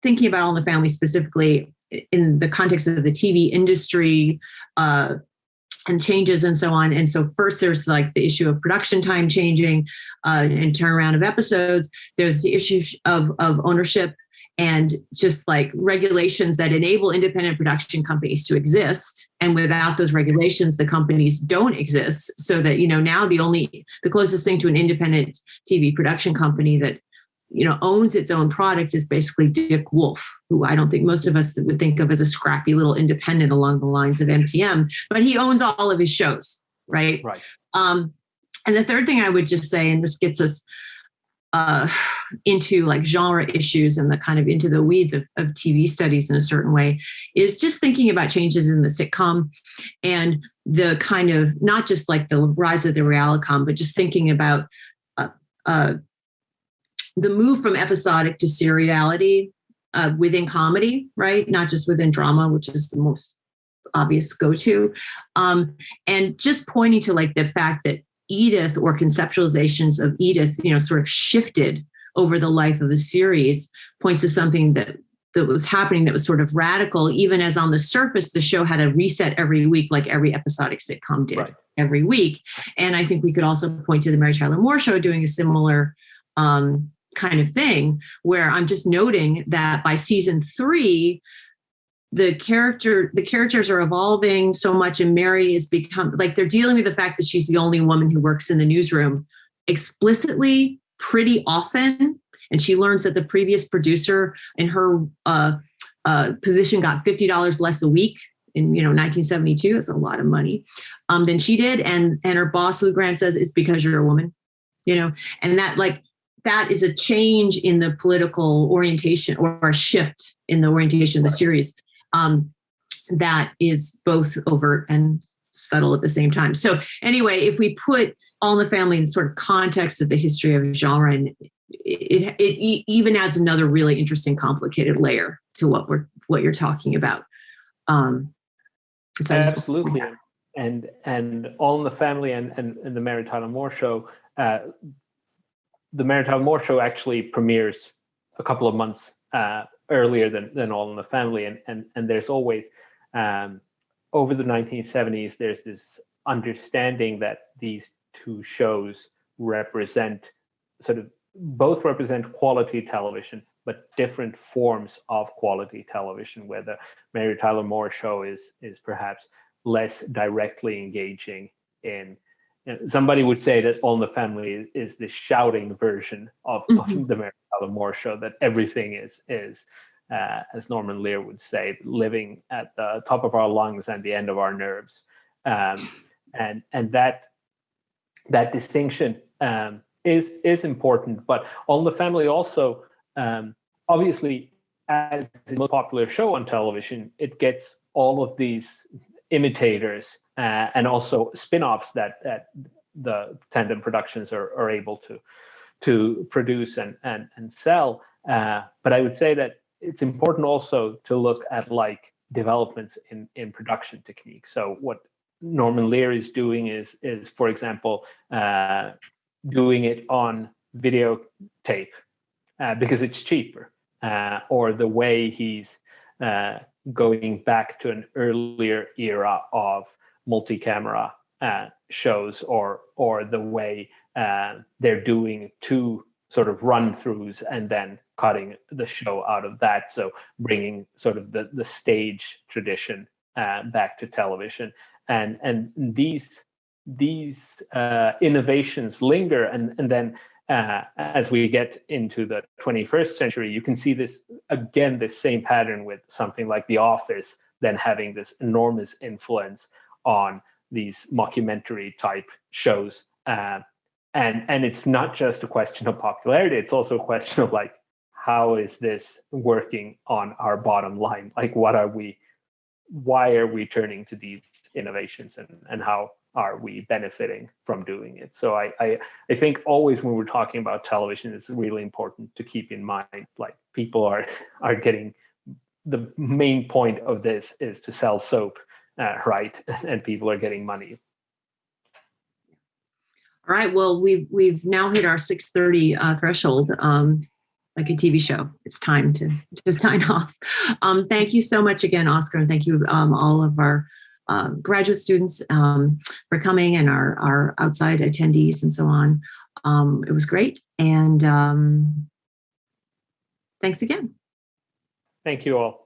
thinking about all the family specifically in the context of the TV industry, uh, and changes and so on. And so first there's like the issue of production time changing uh, and turnaround of episodes. There's the issue of, of ownership and just like regulations that enable independent production companies to exist. And without those regulations, the companies don't exist. So that, you know, now the only, the closest thing to an independent TV production company that you know, owns its own product is basically Dick Wolf, who I don't think most of us would think of as a scrappy little independent along the lines of MTM, but he owns all of his shows, right? Right. Um, and the third thing I would just say, and this gets us uh, into like genre issues and the kind of into the weeds of, of TV studies in a certain way, is just thinking about changes in the sitcom and the kind of not just like the rise of the realicom, but just thinking about uh, uh, the move from episodic to seriality uh, within comedy, right? Not just within drama, which is the most obvious go-to. Um, and just pointing to like the fact that Edith or conceptualizations of Edith, you know, sort of shifted over the life of the series points to something that that was happening that was sort of radical, even as on the surface, the show had a reset every week, like every episodic sitcom did Right. every week. And I think we could also point to the Mary Tyler Moore show doing a similar um, kind of thing, where I'm just noting that by season three, the character the characters are evolving so much and mary is become like they're dealing with the fact that she's the only woman who works in the newsroom explicitly pretty often. And she learns that the previous producer in her uh, uh, position got $50 less a week in you know 1972 it's a lot of money um, than she did. And and her boss lou grant says it's because you're a woman you know? And that like that is a change in the political orientation or a shift in the orientation of the series um, that is both overt and subtle at the same time. So anyway, if we put All in the Family in sort of context of the history of genre, and it, it, it even adds another really interesting, complicated layer to what we're what you're talking about. Um, so Absolutely. And and All in the Family and, and, and the Mary Tyler Moore show, uh, the Mary Tyler Moore show actually premieres a couple of months uh, earlier than, than All in the Family. And, and, and there's always, um, over the 1970s, there's this understanding that these two shows represent sort of both represent quality television, but different forms of quality television, where the Mary Tyler Moore show is is perhaps less directly engaging in you know, somebody would say that All in the Family is, is the shouting version of, Mhm. of the Mary Tyler Moore show, that everything is is uh, as Norman Lear would say, living at the top of our lungs and the end of our nerves. Um, and and that that distinction um, is is important. But All in the Family also um, obviously as the most popular show on television, it gets all of these imitators uh, and also spin-offs that, that the Tandem Productions are, are able to to produce and and, and sell. Uh, but I would say that it's important also to look at like developments in in production techniques. So what Norman Lear is doing is is for example uh, doing it on videotape uh, because it's cheaper, uh, or the way he's uh, going back to an earlier era of multi-camera uh, shows, or or the way uh, they're doing two sort of run-throughs and then cutting the show out of that. So bringing sort of the the stage tradition uh, back to television, and and these these uh, innovations linger, and and then uh, as we get into the 21st century, you can see this again, this same pattern with something like The Office, then having this enormous influence on these mockumentary type shows. Uh, and, and it's not just a question of popularity, it's also a question of like, how is this working on our bottom line? Like, what are we, why are we turning to these innovations and, and how are we benefiting from doing it? So I, I, I think always when we're talking about television, it's really important to keep in mind, like people are, are getting, the main point of this is to sell soap, uh, right? And people are getting money. All right, well, we've, we've now hit our 6:30 uh, threshold. Um, like a TV show. It's time to, to sign off. Um, thank you so much again, Oscar, and thank you um, all of our uh, graduate students um, for coming and our, our outside attendees and so on. Um, it was great. And um, thanks again. Thank you all.